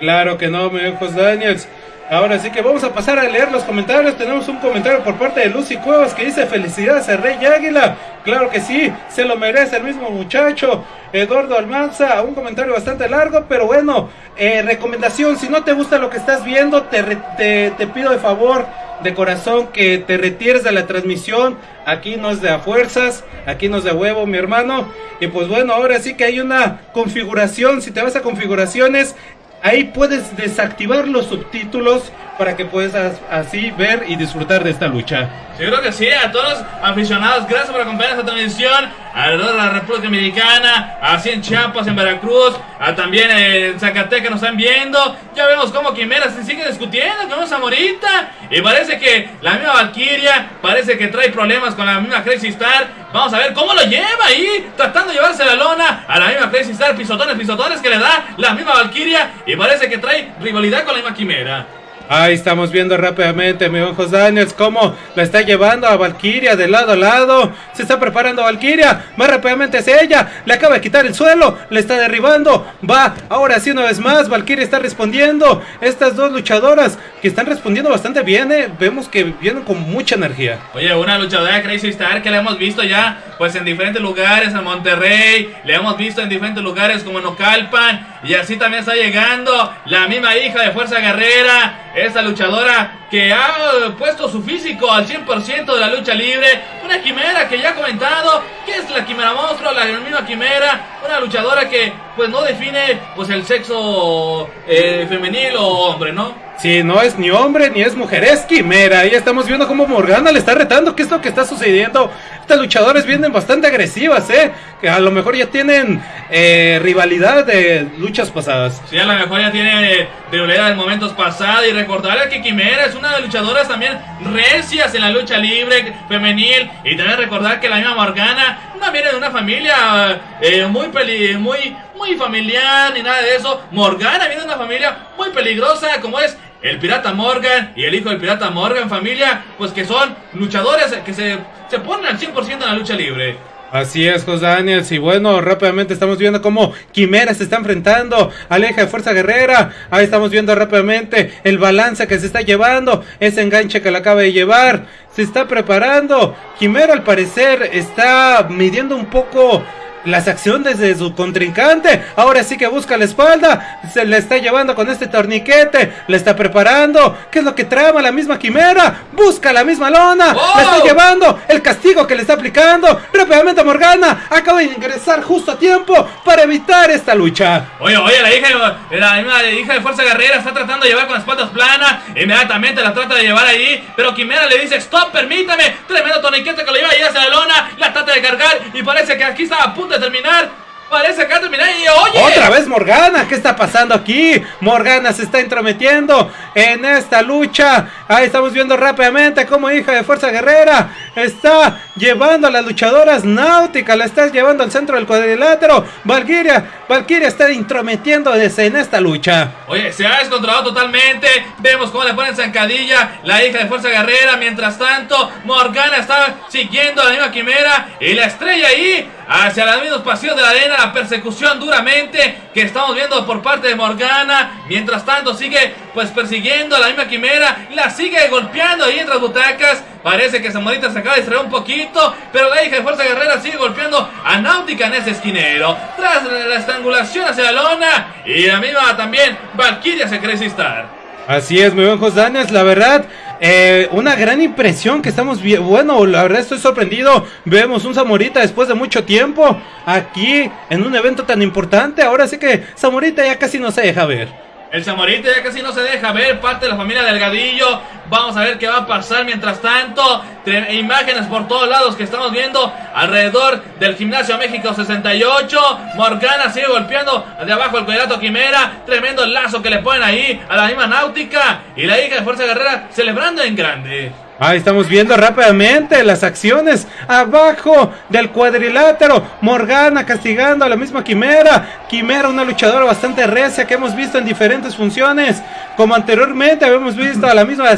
Claro que no, mi Daniels. Ahora sí que vamos a pasar a leer los comentarios. Tenemos un comentario por parte de Lucy Cuevas que dice felicidades a Rey Águila. Claro que sí, se lo merece el mismo muchacho. Eduardo Almanza, un comentario bastante largo, pero bueno, eh, recomendación, si no te gusta lo que estás viendo, te, te, te pido de favor, de corazón, que te retires de la transmisión. Aquí no es de a fuerzas, aquí no es de huevo, mi hermano. Y pues bueno, ahora sí que hay una configuración. Si te vas a configuraciones, Ahí puedes desactivar los subtítulos para que puedas así ver y disfrutar de esta lucha. Sí, creo que sí, a todos los aficionados, gracias por acompañar esta transmisión alrededor de la República Dominicana, así en Chiapas, en Veracruz, a también en Zacatecas nos están viendo. Ya vemos cómo Quimera se sigue discutiendo con esa morita. Y parece que la misma Valkyria parece que trae problemas con la misma Crazy Star. Vamos a ver cómo lo lleva ahí, tratando de llevarse la lona a la misma Crazy Star, pisotones, pisotones que le da la misma Valkyria. Y parece que trae rivalidad con la misma Quimera. Ahí estamos viendo rápidamente, mi buen Daniels, cómo la está llevando a Valkyria de lado a lado. Se está preparando Valkyria, va rápidamente hacia ella. Le acaba de quitar el suelo, le está derribando. Va, ahora sí, una vez más. Valkyria está respondiendo. Estas dos luchadoras que están respondiendo bastante bien, eh, vemos que vienen con mucha energía. Oye, una luchadora Crazy Star que la hemos visto ya pues en diferentes lugares, en Monterrey, le hemos visto en diferentes lugares como en Ocalpan, y así también está llegando la misma hija de Fuerza Guerrera, esta luchadora que ha puesto su físico al 100% de la lucha libre, una quimera que ya ha comentado que es la quimera monstruo, la misma quimera, una luchadora que pues no define pues el sexo eh, femenil o hombre, ¿no? Si no es ni hombre ni es mujer, es quimera. Ahí estamos viendo cómo Morgana le está retando. ¿Qué es lo que está sucediendo? Estas luchadoras vienen bastante agresivas, ¿eh? Que a lo mejor ya tienen eh, rivalidad de luchas pasadas. Sí, a lo mejor ya tiene rivalidad en momentos pasados. Y recordarle que Quimera es una de las luchadoras también recias en la lucha libre femenil. Y también recordar que la misma Morgana no viene de una familia eh, muy, peli muy, muy familiar ni nada de eso. Morgana viene de una familia muy peligrosa como es el pirata Morgan y el hijo del pirata Morgan, familia, pues que son luchadores que se, se ponen al 100% en la lucha libre. Así es, José Daniels. Y bueno, rápidamente estamos viendo cómo Quimera se está enfrentando a la hija de Fuerza Guerrera. Ahí estamos viendo rápidamente el balance que se está llevando. Ese enganche que la acaba de llevar. Se está preparando. Quimera al parecer está midiendo un poco las acciones de su contrincante. Ahora sí que busca la espalda. Se le está llevando con este torniquete. Le está preparando. ¿Qué es lo que trama la misma quimera? Busca la misma lona. ¡Oh! La está llevando. El castigo que le está aplicando. Rápidamente Morgana acaba de ingresar justo a tiempo para evitar esta lucha. Oye, oye, la hija, la misma hija de Fuerza Guerrera está tratando de llevar con las patas planas. Inmediatamente la trata de llevar ahí. Pero Quimera le dice: Stop, permítame. Tremendo torniquete que lo lleva ahí hacia la lona. La trata de cargar. Y parece que aquí está a punto terminar. Parece que va a terminar. Y oye, Otra vez Morgana, ¿qué está pasando aquí? Morgana se está intrometiendo en esta lucha. Ahí estamos viendo rápidamente cómo hija de Fuerza Guerrera está llevando a las luchadoras náuticas, la está llevando al centro del cuadrilátero. Valkyria, Valkyria está intrometiéndose en esta lucha. Oye, se ha descontrolado totalmente. Vemos cómo le ponen zancadilla la hija de Fuerza Guerrera. Mientras tanto, Morgana está siguiendo a la misma quimera. Y la estrella ahí hacia los mismos pasillos de la arena. La persecución duramente que estamos viendo por parte de Morgana. Mientras tanto, sigue pues persiguiendo a la misma quimera. La sigue golpeando ahí entre las butacas. Parece que Zamorita se acaba de distraer un poquito. Pero la hija de Fuerza Guerrera sigue golpeando a Náutica en ese esquinero. Tras la estrangulación hacia la lona. Y la misma también Valkyria se cree estar. Así es, muy buen José Daniels, la verdad. Eh, una gran impresión que estamos bien. Bueno, la verdad estoy sorprendido. Vemos un Zamorita después de mucho tiempo aquí en un evento tan importante. Ahora sí que Zamorita ya casi no se deja ver. El Zamorita ya casi no se deja ver, parte de la familia Delgadillo. Vamos a ver qué va a pasar mientras tanto. Imágenes por todos lados que estamos viendo alrededor del Gimnasio México 68. Morgana sigue golpeando de abajo el cuadrato Quimera. Tremendo lazo que le ponen ahí a la misma Náutica. Y la hija de Fuerza Guerrera celebrando en grande. Ahí estamos viendo rápidamente las acciones abajo del cuadrilátero. Morgana castigando a la misma Quimera. Quimera, una luchadora bastante recia que hemos visto en diferentes funciones. Como anteriormente habíamos visto a la misma,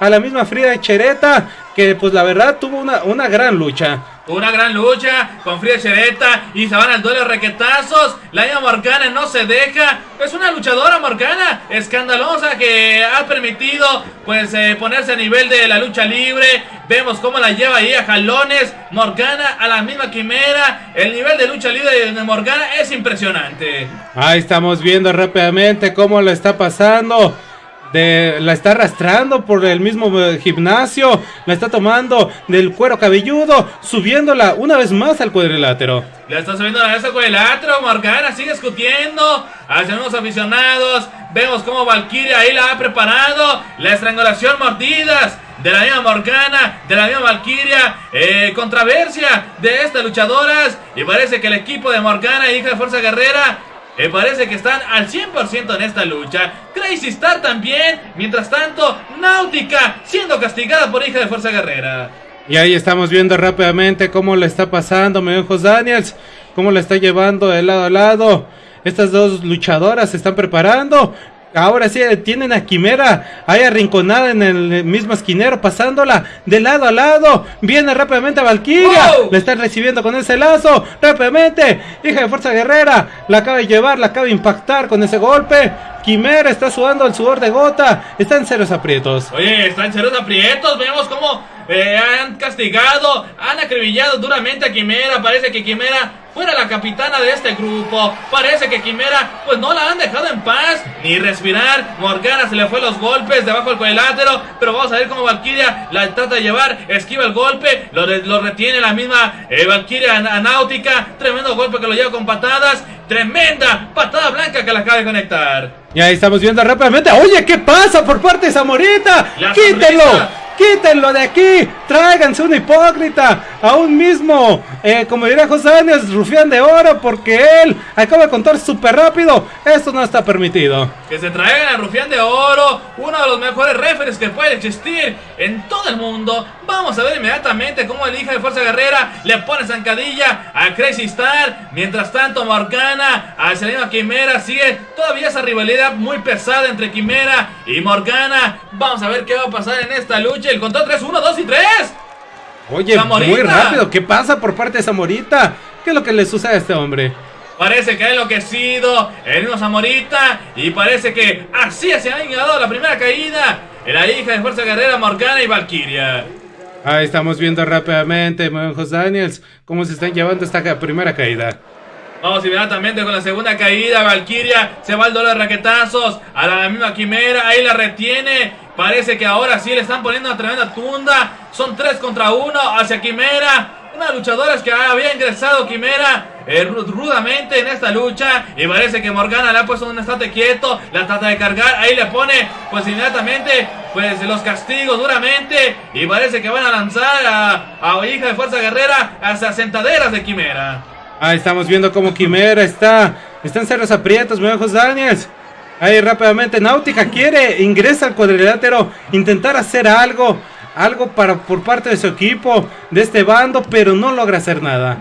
a la misma Frida Chereta. Que pues la verdad tuvo una, una gran lucha. Una gran lucha con Frida Chereta y se van al duelo requetazos. La Morgana no se deja. Es una luchadora Morgana escandalosa que ha permitido pues eh, ponerse a nivel de la lucha libre. Vemos cómo la lleva ahí a jalones. Morgana a la misma quimera. El nivel de lucha libre de Morgana es impresionante. Ahí estamos viendo rápidamente cómo lo está pasando la está arrastrando por el mismo eh, gimnasio, la está tomando del cuero cabelludo, subiéndola una vez más al cuadrilátero. La está subiendo a ese cuadrilátero, Morgana sigue discutiendo hacia unos aficionados. Vemos cómo Valkyria ahí la ha preparado, la estrangulación mordidas de la misma Morgana, de la misma Valkyria, eh, controversia de estas luchadoras. Y parece que el equipo de Morgana, hija de Fuerza Guerrera, me parece que están al 100% en esta lucha. Crazy Star también. Mientras tanto, Náutica siendo castigada por hija de Fuerza Guerrera. Y ahí estamos viendo rápidamente cómo le está pasando Meojos Daniels. Cómo le está llevando de lado a lado. Estas dos luchadoras se están preparando. Ahora sí tienen a Quimera ahí arrinconada en el mismo esquinero, pasándola de lado a lado. Viene rápidamente a Valkyria. Le están recibiendo con ese lazo. Rápidamente, hija de Fuerza Guerrera. La acaba de llevar, la acaba de impactar con ese golpe. Quimera está sudando el sudor de gota. Está en ceros aprietos. Oye, está en ceros aprietos. Vemos cómo eh, han castigado, han acribillado duramente a Quimera. Parece que Quimera fuera la capitana de este grupo. Parece que Quimera, pues no la han dejado en paz ni respirar. Morgana se le fue los golpes debajo del cuadrilátero. Pero vamos a ver cómo Valkyria la trata de llevar. Esquiva el golpe, lo, retiene la misma eh, Valkyria Náutica. Tremendo golpe que lo lleva con patadas. Tremenda patada blanca que la acaba de conectar. Y ahí estamos viendo rápidamente. Oye, ¿qué pasa por parte de Zamorita? ¡Quítelo! Quítenlo de aquí, tráiganse un hipócrita, a un mismo, eh, como diría José Áñez, rufián de oro, porque él acaba de contar súper rápido, esto no está permitido. Que se traigan al rufián de oro, uno de los mejores referees que puede existir en todo el mundo. Vamos a ver inmediatamente cómo el hija de Fuerza Guerrera le pone zancadilla a Crazy Star. Mientras tanto, Morgana, a Selena Quimera, sigue todavía esa rivalidad muy pesada entre Quimera y Morgana. Vamos a ver qué va a pasar en esta lucha. El control 3, 1, 2 y 3. Oye, muy rápido. ¿Qué pasa por parte de Zamorita? ¿Qué es lo que le sucede a este hombre? Parece que ha enloquecido el mismo Zamorita. Y parece que así se ha llegado la primera caída. La hija de Fuerza Guerrera, Morgana y Valkyria. Ahí estamos viendo rápidamente, José Daniels, cómo se están llevando esta primera caída. Vamos inmediatamente con la segunda caída. Valkyria se va al dolor de raquetazos. A la misma Quimera. Ahí la retiene. Parece que ahora sí le están poniendo una tremenda tunda. Son tres contra uno hacia Quimera. Una luchadora que había ingresado Quimera eh, rudamente en esta lucha. Y parece que Morgana le ha puesto un estate quieto. La trata de cargar. Ahí le pone pues inmediatamente pues los castigos duramente. Y parece que van a lanzar a, a Hija de Fuerza Guerrera hacia sentaderas de Quimera. Ahí estamos viendo cómo Quimera está. Están cerros aprietos, ojos Daniels. Ahí rápidamente Náutica quiere, ingresa al cuadrilátero, intentar hacer algo, algo para por parte de su equipo, de este bando, pero no logra hacer nada.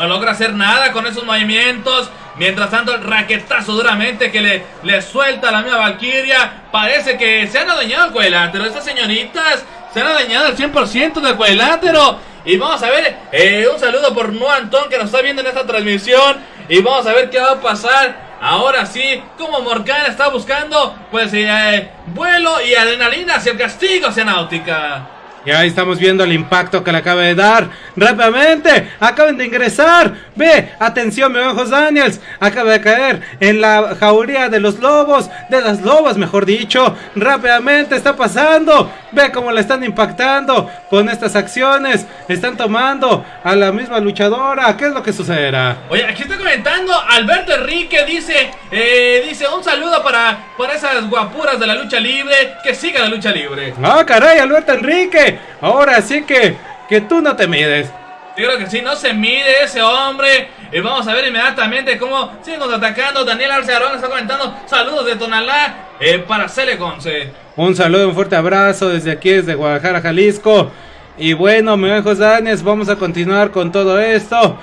No logra hacer nada con esos movimientos. Mientras tanto, el raquetazo duramente que le, le suelta a la misma Valkyria. Parece que se han adueñado el cuadrilátero. Estas señoritas se han adueñado el 100% del cuadrilátero. Y vamos a ver, eh, un saludo por No Antón que nos está viendo en esta transmisión. Y vamos a ver qué va a pasar. Ahora sí, como Morgana está buscando, pues, eh, vuelo y adrenalina hacia el castigo hacia Náutica. Y ahí estamos viendo el impacto que le acaba de dar. Rápidamente, acaban de ingresar. Ve, atención, mi ojos Daniels. Acaba de caer en la jauría de los lobos, de las lobas, mejor dicho. Rápidamente está pasando. Ve cómo le están impactando con estas acciones. Están tomando a la misma luchadora. ¿Qué es lo que sucederá? Oye, aquí está comentando Alberto Enrique. Dice, eh, dice un saludo para, para esas guapuras de la lucha libre. Que siga la lucha libre. Ah, caray, Alberto Enrique. Ahora sí que, que tú no te mides. Yo creo que sí, no se mide ese hombre. Y vamos a ver inmediatamente cómo siguen contraatacando. Daniel Arce Arón está comentando saludos de Tonalá eh, para Celeconce. Un saludo, un fuerte abrazo desde aquí, desde Guadalajara, Jalisco. Y bueno, mi hijos Danes, vamos a continuar con todo esto.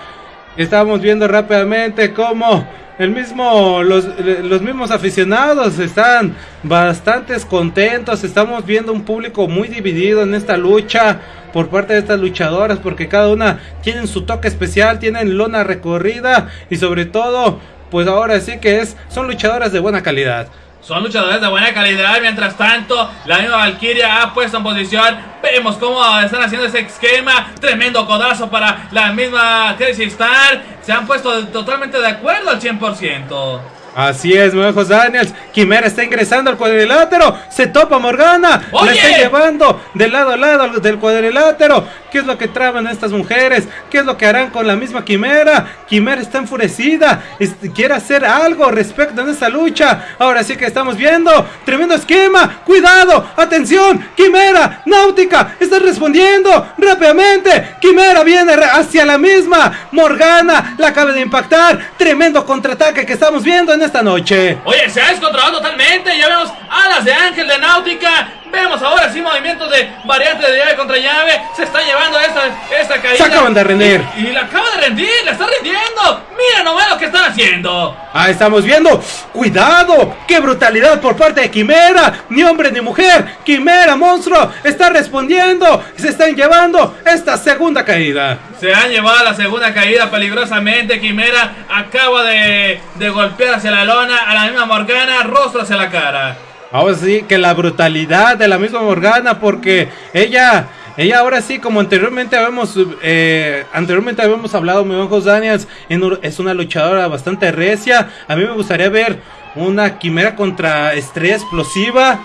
Estamos viendo rápidamente cómo el mismo, los, los mismos aficionados están bastante contentos. Estamos viendo un público muy dividido en esta lucha por parte de estas luchadoras, porque cada una tienen su toque especial, tienen lona recorrida y sobre todo, pues ahora sí que es, son luchadoras de buena calidad. Son luchadores de buena calidad. Mientras tanto, la misma Valkyria ha puesto en posición. Vemos cómo están haciendo ese esquema. Tremendo codazo para la misma Crazy Star. Se han puesto totalmente de acuerdo al 100%. Así es, nuevos Daniels. Quimera está ingresando al cuadrilátero. Se topa Morgana. ¡Oye! La está llevando de lado a lado del cuadrilátero. ¿Qué es lo que traban estas mujeres? ¿Qué es lo que harán con la misma Quimera? Quimera está enfurecida. es- quiere hacer algo respecto a esta lucha. Ahora sí que estamos viendo. Tremendo esquema. Cuidado. Atención. Quimera. Náutica. Está respondiendo rápidamente. Quimera viene hacia la misma. Morgana la acaba de impactar. Tremendo contraataque que estamos viendo en esta noche. Oye, se ha descontrolado totalmente. Ya vemos alas de ángel de náutica. Vemos ahora sí movimientos de variante de llave contra llave. Se está llevando esta, esta caída. Se acaban de rendir. Y, y la acaba de rendir. La está rindiendo. Mira nomás lo que están haciendo. Ahí estamos viendo. ¡Cuidado! ¡Qué brutalidad por parte de Quimera! Ni hombre ni mujer. Quimera, monstruo. Está respondiendo. Se están llevando esta segunda caída. Se han llevado la segunda caída peligrosamente. Quimera acaba de, de golpear hacia la lona a la misma Morgana, rostro hacia la cara. Ahora sí que la brutalidad de la misma Morgana. Porque ella. Ella ahora sí, como anteriormente habíamos, eh, anteriormente habíamos hablado, mi ojos Daniels, en un- es una luchadora bastante recia. A mí me gustaría ver una quimera contra estrella explosiva.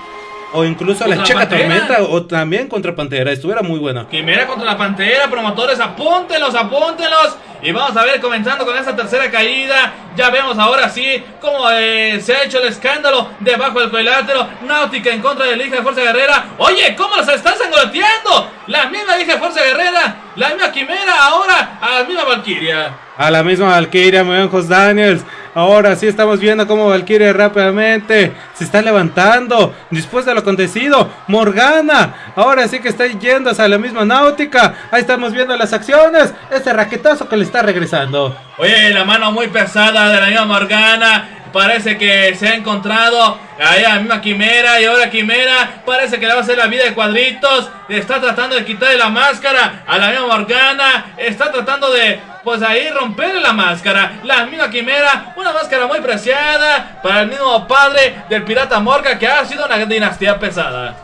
O incluso la checa Pantera. tormenta. O también contra Pantera. Estuviera muy buena. Quimera contra la Pantera, promotores, apúntenlos, apúntenlos. Y vamos a ver, comenzando con esta tercera caída. Ya vemos ahora sí cómo eh, se ha hecho el escándalo debajo del cuadrilátero. Náutica en contra de la hija de Fuerza Guerrera. Oye, ¿cómo los están sangoloteando? La misma hija de Fuerza Guerrera, la misma Quimera, ahora a la misma Valkyria. A la misma Valkyria, muy bien, Jos Daniels. Ahora sí estamos viendo cómo Valkyria rápidamente se está levantando. Después de lo acontecido, Morgana. Ahora sí que está yendo hacia la misma náutica. Ahí estamos viendo las acciones. Este raquetazo que le está regresando. Oye, la mano muy pesada de la misma Morgana. Parece que se ha encontrado ahí a la misma Quimera. Y ahora Quimera parece que le va a hacer la vida de cuadritos. Está tratando de quitarle la máscara a la misma Morgana. Está tratando de, pues ahí, romperle la máscara. La misma Quimera, una máscara muy preciada para el mismo padre del pirata Morga que ha sido una dinastía pesada.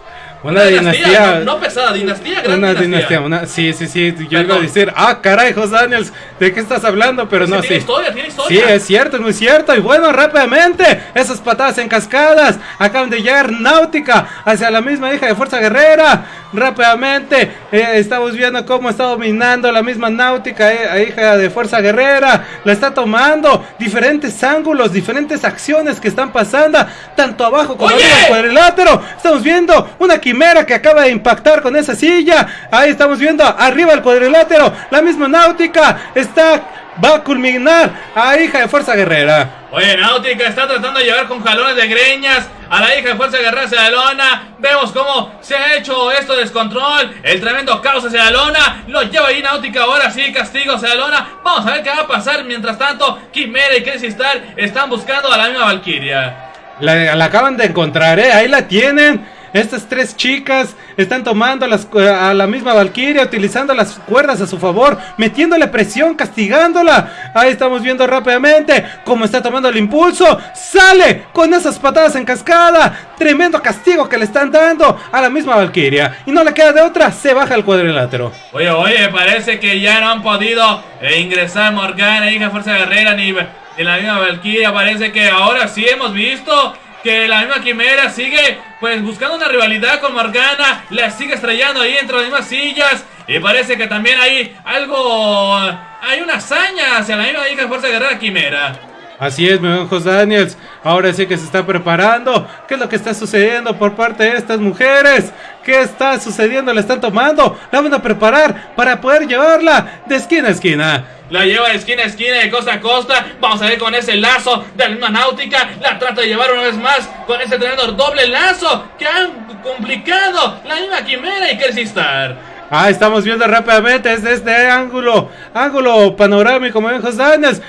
Una dinastía. No, no pesada, dinastía, gran Una dinastía. dinastía, una, sí, sí, sí, yo iba a decir, ah, caray, Jos Daniels, ¿de qué estás hablando? Pero Sí, no, tiene sí. historia, tiene Sí, historia. es cierto, es muy cierto. Y bueno, rápidamente, esas patadas en cascadas acaban de llegar náutica hacia la misma hija de Fuerza Guerrera. Rápidamente, eh, estamos viendo cómo está dominando la misma náutica, eh, hija de Fuerza Guerrera. La está tomando diferentes ángulos, diferentes acciones que están pasando, tanto abajo como ¡Oye! arriba del cuadrilátero. Estamos viendo una quimera que acaba de impactar con esa silla. Ahí estamos viendo arriba el cuadrilátero. La misma náutica está. Va a culminar a hija de Fuerza Guerrera. Oye, Náutica está tratando de llevar con jalones de greñas a la hija de Fuerza Guerrera hacia la lona. Vemos cómo se ha hecho esto de descontrol. El tremendo caos hacia la lona. Lo lleva ahí Náutica ahora sí, castigo hacia la. Vamos a ver qué va a pasar. Mientras tanto, Quimera y Crazy Star están buscando a la misma Valkyria. La, la acaban de encontrar, ¿eh? Ahí la tienen. Estas tres chicas están tomando las, a la misma Valkyria, utilizando las cuerdas a su favor, metiéndole presión, castigándola. Ahí estamos viendo rápidamente cómo está tomando el impulso. Sale con esas patadas en cascada. Tremendo castigo que le están dando a la misma Valkyria. Y no le queda de otra, se baja el cuadrilátero. Oye, oye, parece que ya no han podido eh, ingresar Morgana, hija Fuerza Guerrera, ni la misma Valkyria. Parece que ahora sí hemos visto que la misma Quimera sigue pues buscando una rivalidad con Morgana, la sigue estrellando ahí entre las mismas sillas y parece que también hay algo, hay una hazaña hacia la misma hija de Fuerza Guerrera Quimera. Así es, mi José Daniels. Ahora sí que se está preparando. ¿Qué es lo que está sucediendo por parte de estas mujeres? ¿Qué está sucediendo? La están tomando. La van a preparar para poder llevarla de esquina a esquina. La lleva de esquina a esquina, de costa a costa. Vamos a ver con ese lazo de la misma náutica. La trata de llevar una vez más con ese tremendo doble lazo que han complicado la misma quimera y Kersistar. Ah, estamos viendo rápidamente desde este ángulo, ángulo panorámico, muy bien,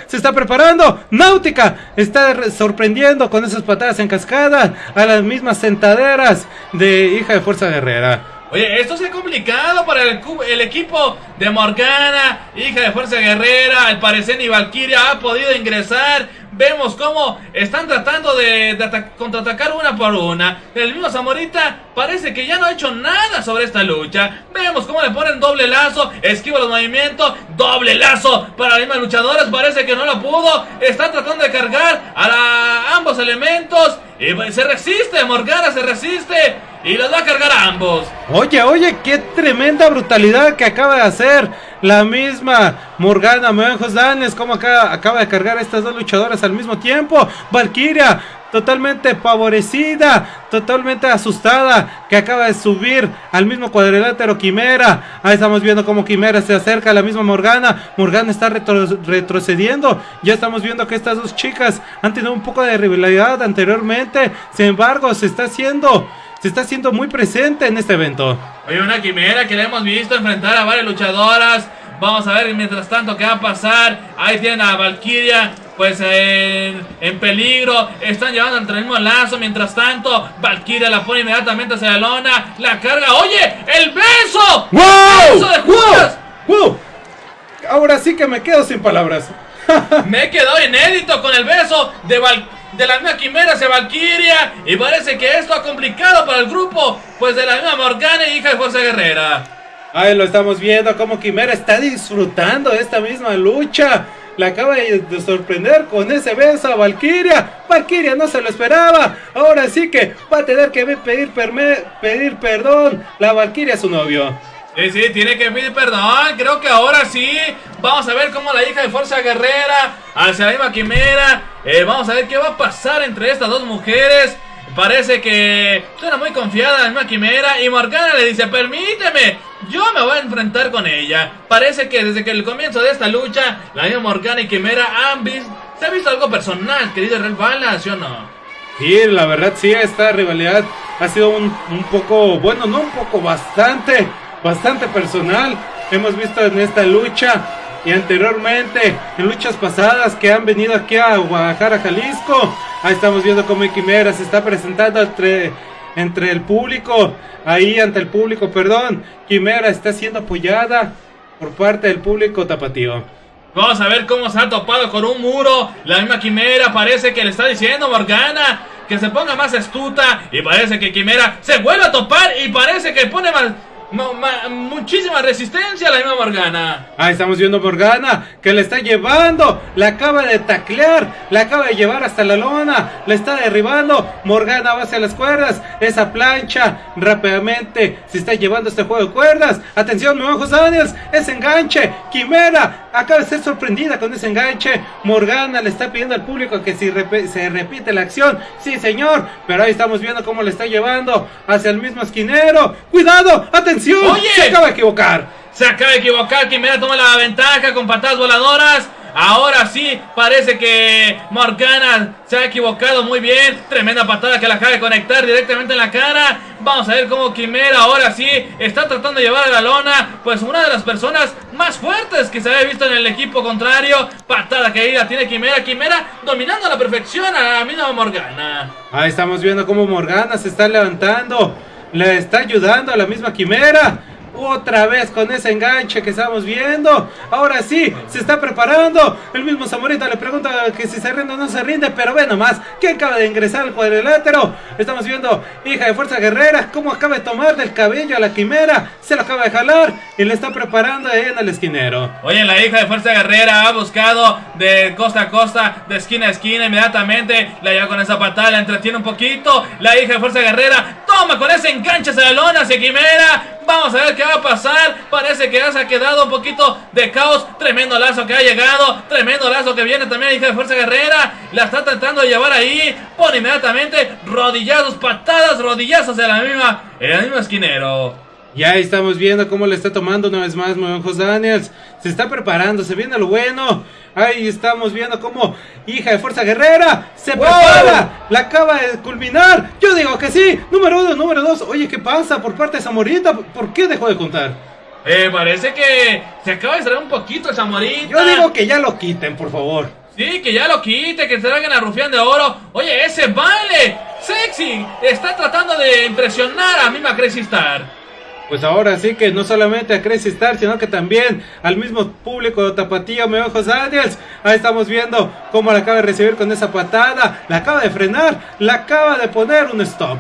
se está preparando, Náutica está sorprendiendo con esas patadas en cascada a las mismas sentaderas de hija de Fuerza Guerrera. Oye, esto se ha complicado para el, el, equipo de Morgana, hija de Fuerza Guerrera. Al parecer ni Valkyria ha podido ingresar. Vemos cómo están tratando de, contraatacar una por una. El mismo Zamorita parece que ya no ha hecho nada sobre esta lucha. Vemos cómo le ponen doble lazo, esquiva los movimientos, doble lazo para las mismas luchadoras. Parece que no lo pudo. Están tratando de cargar a ambos elementos. Y pues, se resiste, Morgana se resiste. Y los va a cargar a ambos. Oye, oye, qué tremenda brutalidad que acaba de hacer la misma Morgana Menjos Danes. Como acaba de cargar a estas dos luchadoras al mismo tiempo. Valkyria, totalmente favorecida, totalmente asustada, que acaba de subir al mismo cuadrilátero Quimera. Ahí estamos viendo cómo Quimera se acerca a la misma Morgana. Morgana está retrocediendo. Ya estamos viendo que estas dos chicas han tenido un poco de rivalidad anteriormente. Sin embargo, se está haciendo se está haciendo muy presente en este evento. Oye, una quimera que le hemos visto enfrentar a varias luchadoras. Vamos a ver mientras tanto qué va a pasar. Ahí tienen a Valkyria pues en, en, peligro. Están llevando entre el mismo lazo. Mientras tanto, Valkyria la pone inmediatamente hacia la lona. La carga. ¡Oye! ¡El beso! ¡Wow! ¡El beso de Judas! ¡Wow! ¡Wow! Ahora sí que me quedo sin palabras. me he quedado inédito con el beso de Valkyria de la misma Quimera hacia Valkyria. Y parece que esto ha complicado para el grupo, pues de la misma Morgana hija de Fuerza Guerrera. Ahí lo estamos viendo como Quimera está disfrutando de esta misma lucha. La acaba de sorprender con ese beso a Valkyria. Valkyria no se lo esperaba. Ahora sí que va a tener que pedir, pedir perdón. La Valkyria a su novio. Sí, sí, tiene que pedir perdón. Creo que ahora sí. Vamos a ver cómo la hija de Fuerza Guerrera hacia la misma Quimera. Eh, vamos a ver qué va a pasar entre estas dos mujeres. Parece que suena muy confiada la misma Quimera. Y Morgana le dice: Permíteme, yo me voy a enfrentar con ella. Parece que desde que el comienzo de esta lucha, la misma Morgana y Quimera han visto. Se ha visto algo personal, querido Red Balance, ¿sí o no? Sí, la verdad, sí, esta rivalidad ha sido un poco, bueno, no un poco, bastante bastante personal. Hemos visto en esta lucha y anteriormente en luchas pasadas que han venido aquí a Guadalajara, Jalisco. Ahí estamos viendo cómo Quimera se está presentando entre, entre el público. Ahí ante el público, perdón. Quimera está siendo apoyada por parte del público tapatío. Vamos a ver cómo se ha topado con un muro. La misma Quimera parece que le está diciendo Morgana que se ponga más astuta. Y parece que Quimera se vuelve a topar y parece que pone más muchísima resistencia la misma Morgana. Ahí estamos viendo Morgana que le está llevando, la acaba de taclear, la acaba de llevar hasta la lona, le está derribando. Morgana va hacia las cuerdas, esa plancha rápidamente se está llevando este juego de cuerdas. Atención, mi ojos Daniels, ese enganche, Quimera acaba de ser sorprendida con ese enganche. Morgana le está pidiendo al público que si se repite la acción, sí señor, pero ahí estamos viendo cómo le está llevando hacia el mismo esquinero. Cuidado, atención Oye. Se acaba de equivocar. Se acaba de equivocar. Quimera toma la ventaja con patadas voladoras. Ahora sí, parece que Morgana se ha equivocado muy bien. Tremenda patada que la acaba de conectar directamente en la cara. Vamos a ver cómo Quimera ahora sí está tratando de llevar a la lona. Pues una de las personas más fuertes que se había visto en el equipo contrario. Patada caída tiene Quimera. Quimera dominando a la perfección a la misma Morgana. Ahí estamos viendo cómo Morgana se está levantando. Le está ayudando a la misma Quimera. Otra vez con ese enganche que estamos viendo. Ahora sí, se está preparando. El mismo Zamorita le pregunta que si se rinde o no se rinde. Pero ve nomás, que acaba de ingresar al cuadrilátero. Estamos viendo, hija de Fuerza Guerrera, cómo acaba de tomar del cabello a la quimera. Se lo acaba de jalar y le está preparando ahí en el esquinero. Oye, la hija de Fuerza Guerrera ha buscado de costa a costa, de esquina a esquina, inmediatamente. La lleva con esa patada, la entretiene un poquito. La hija de Fuerza Guerrera toma con ese enganche hacia la lona, Quimera. Vamos a ver qué va a pasar. Parece que ya se ha quedado un poquito de caos. Tremendo lazo que ha llegado. Tremendo lazo que viene también, hija de Fuerza Guerrera. La está tratando de llevar ahí. Pone inmediatamente rodillazos, patadas, rodillazos de la misma, en el mismo esquinero. Ya estamos viendo cómo le está tomando una vez más Nuevos Daniels. Se está preparando, se viene lo bueno. Ahí estamos viendo cómo hija de Fuerza Guerrera se ¡Wow! prepara. La acaba de culminar. Yo digo que sí. Número uno, número dos. Oye, ¿qué pasa por parte de Zamorita? ¿Por qué dejó de contar? Eh, parece que se acaba de extraer un poquito el Zamorita. Yo digo que ya lo quiten, por favor. Sí, que ya lo quite, que se traigan a Rufián de Oro. Oye, ese baile sexy está tratando de impresionar a misma Crazy Star. Pues ahora sí que no solamente a Crazy Star, sino que también al mismo público de Tapatío, me ojos Daniels. Ahí estamos viendo cómo la acaba de recibir con esa patada. La acaba de frenar, la acaba de poner un stop.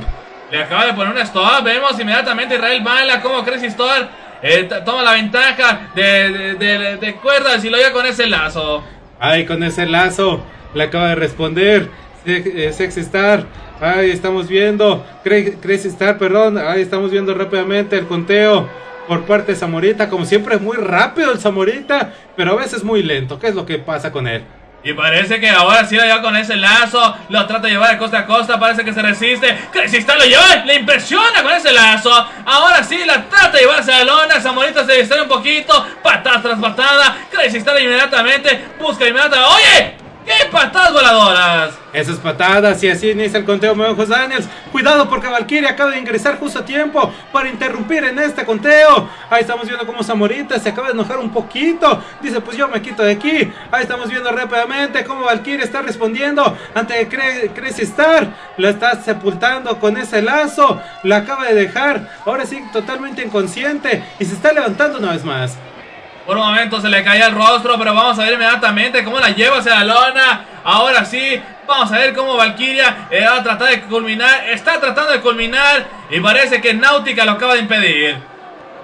Le acaba de poner un stop. Vemos inmediatamente Israel Bala como Crazy Star eh, toma la ventaja de, de, de- de cuerdas y lo lleva con ese lazo. Ahí con ese lazo le acaba de responder Se- eh, Sexy Star. Ahí estamos viendo Crazy Star, perdón. Ahí estamos viendo rápidamente el conteo por parte de Zamorita. Como siempre, muy rápido el Zamorita, pero a veces muy lento. ¿Qué es lo que pasa con él? Y parece que ahora sí lo lleva con ese lazo. Lo trata de llevar de costa a costa. Parece que se resiste. Crazy Star lo lleva. Le impresiona con ese lazo. Ahora sí la trata de llevarse a lona. Zamorita se distrae un poquito. Patada tras patada. Crazy Star inmediatamente busca inmediatamente. ¡Oye! ¡Qué patadas voladoras! Esas patadas y así inicia el conteo, me ojos Daniels. Cuidado porque Valkyria acaba de ingresar justo a tiempo para interrumpir en este conteo. Ahí estamos viendo cómo Zamorita se acaba de enojar un poquito. Dice, pues yo me quito de aquí. Ahí estamos viendo rápidamente cómo Valkyria está respondiendo ante Crazy Star. La está sepultando con ese lazo. La acaba de dejar. Ahora sí, totalmente inconsciente. Y se está levantando una vez más. Por un momento se le caía el rostro, pero vamos a ver inmediatamente cómo la lleva hacia la lona. Ahora sí, vamos a ver cómo Valkyria eh, va a tratar de culminar. Está tratando de culminar y parece que Náutica lo acaba de impedir.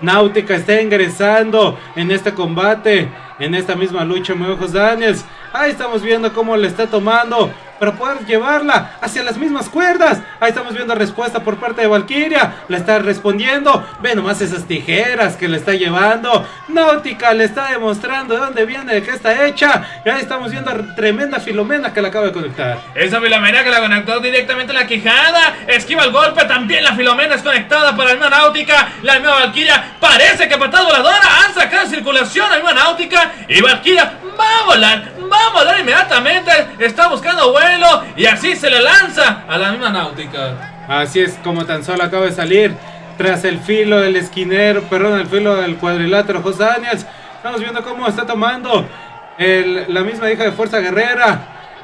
Náutica está ingresando en este combate, en esta misma lucha, muy ojos Daniels. Ahí estamos viendo cómo le está tomando para poder llevarla hacia las mismas cuerdas. Ahí estamos viendo respuesta por parte de Valkyria. Le está respondiendo. Ve nomás esas tijeras que le está llevando. Náutica le está demostrando de dónde viene, de qué está hecha. Y ahí estamos viendo tremenda Filomena que la acaba de conectar. Esa Filomena que la conectó directamente en la quijada. Esquiva el golpe. También la Filomena es conectada para la misma náutica. La misma Valkyria parece que patada voladora. Han sacado circulación a la náutica. Y Valkyria va a volar. Va a volar inmediatamente. Está buscando vuelo. Y así se le lanza a la misma náutica. Así es como tan solo acaba de salir tras el filo del esquinero, perdón, el filo del cuadrilátero Jos Daniels. Estamos viendo cómo está tomando la misma hija de Fuerza Guerrera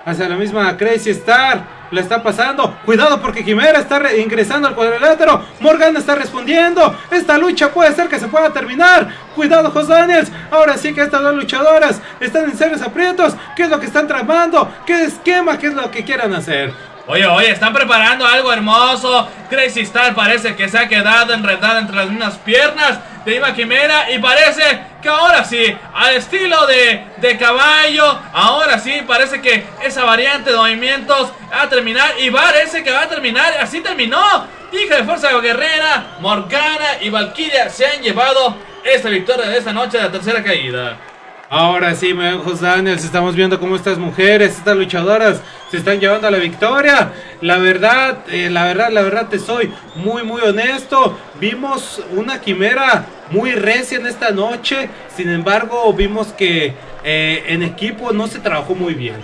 hacia la misma Crazy Star. Le está pasando. Cuidado porque Quimera está re- ingresando al cuadrilátero. Morgan está respondiendo. Esta lucha puede ser que se pueda terminar. Cuidado, Jos Daniels. Ahora sí que estas dos luchadoras están en serios aprietos. ¿Qué es lo que están tramando? ¿Qué esquema? ¿Qué es lo que quieran hacer? Oye, oye, están preparando algo hermoso. Crazy Star parece que se ha quedado enredada entre las mismas piernas de Ima Quimera. Y parece que ahora sí, al estilo de, de caballo, ahora sí parece que esa variante de movimientos va a terminar. Y parece que va a terminar. Así terminó. Hija de Fuerza Guerrera, Morgana y Valkyria se han llevado esta victoria de esta noche de la tercera caída. Ahora sí, me ojos Daniels, estamos viendo cómo estas mujeres, estas luchadoras se están llevando a la victoria. La verdad, eh, la verdad, la verdad te soy muy, muy honesto. Vimos una quimera muy recia en esta noche. Sin embargo, vimos que eh, en equipo no se trabajó muy bien.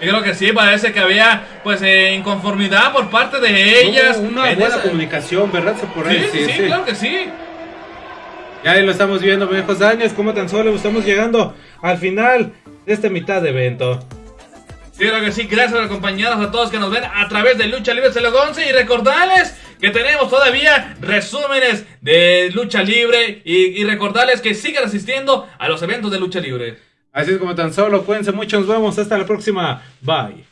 Yo creo que sí, parece que había pues eh, inconformidad por parte de ellas. No una en buena esa- comunicación, ¿verdad? Se por ahí, Sí, sí, sí, claro que sí. Ya ahí lo estamos viendo, ojos Daniels, como tan solo estamos llegando al final de esta mitad de evento. Sí, claro que sí. Gracias por acompañarnos a todos que nos ven a través de Lucha Libre 11 y recordarles que tenemos todavía resúmenes de lucha libre y, y recordarles que sigan asistiendo a los eventos de lucha libre. Así es como tan solo, cuídense mucho, nos vemos hasta la próxima. Bye.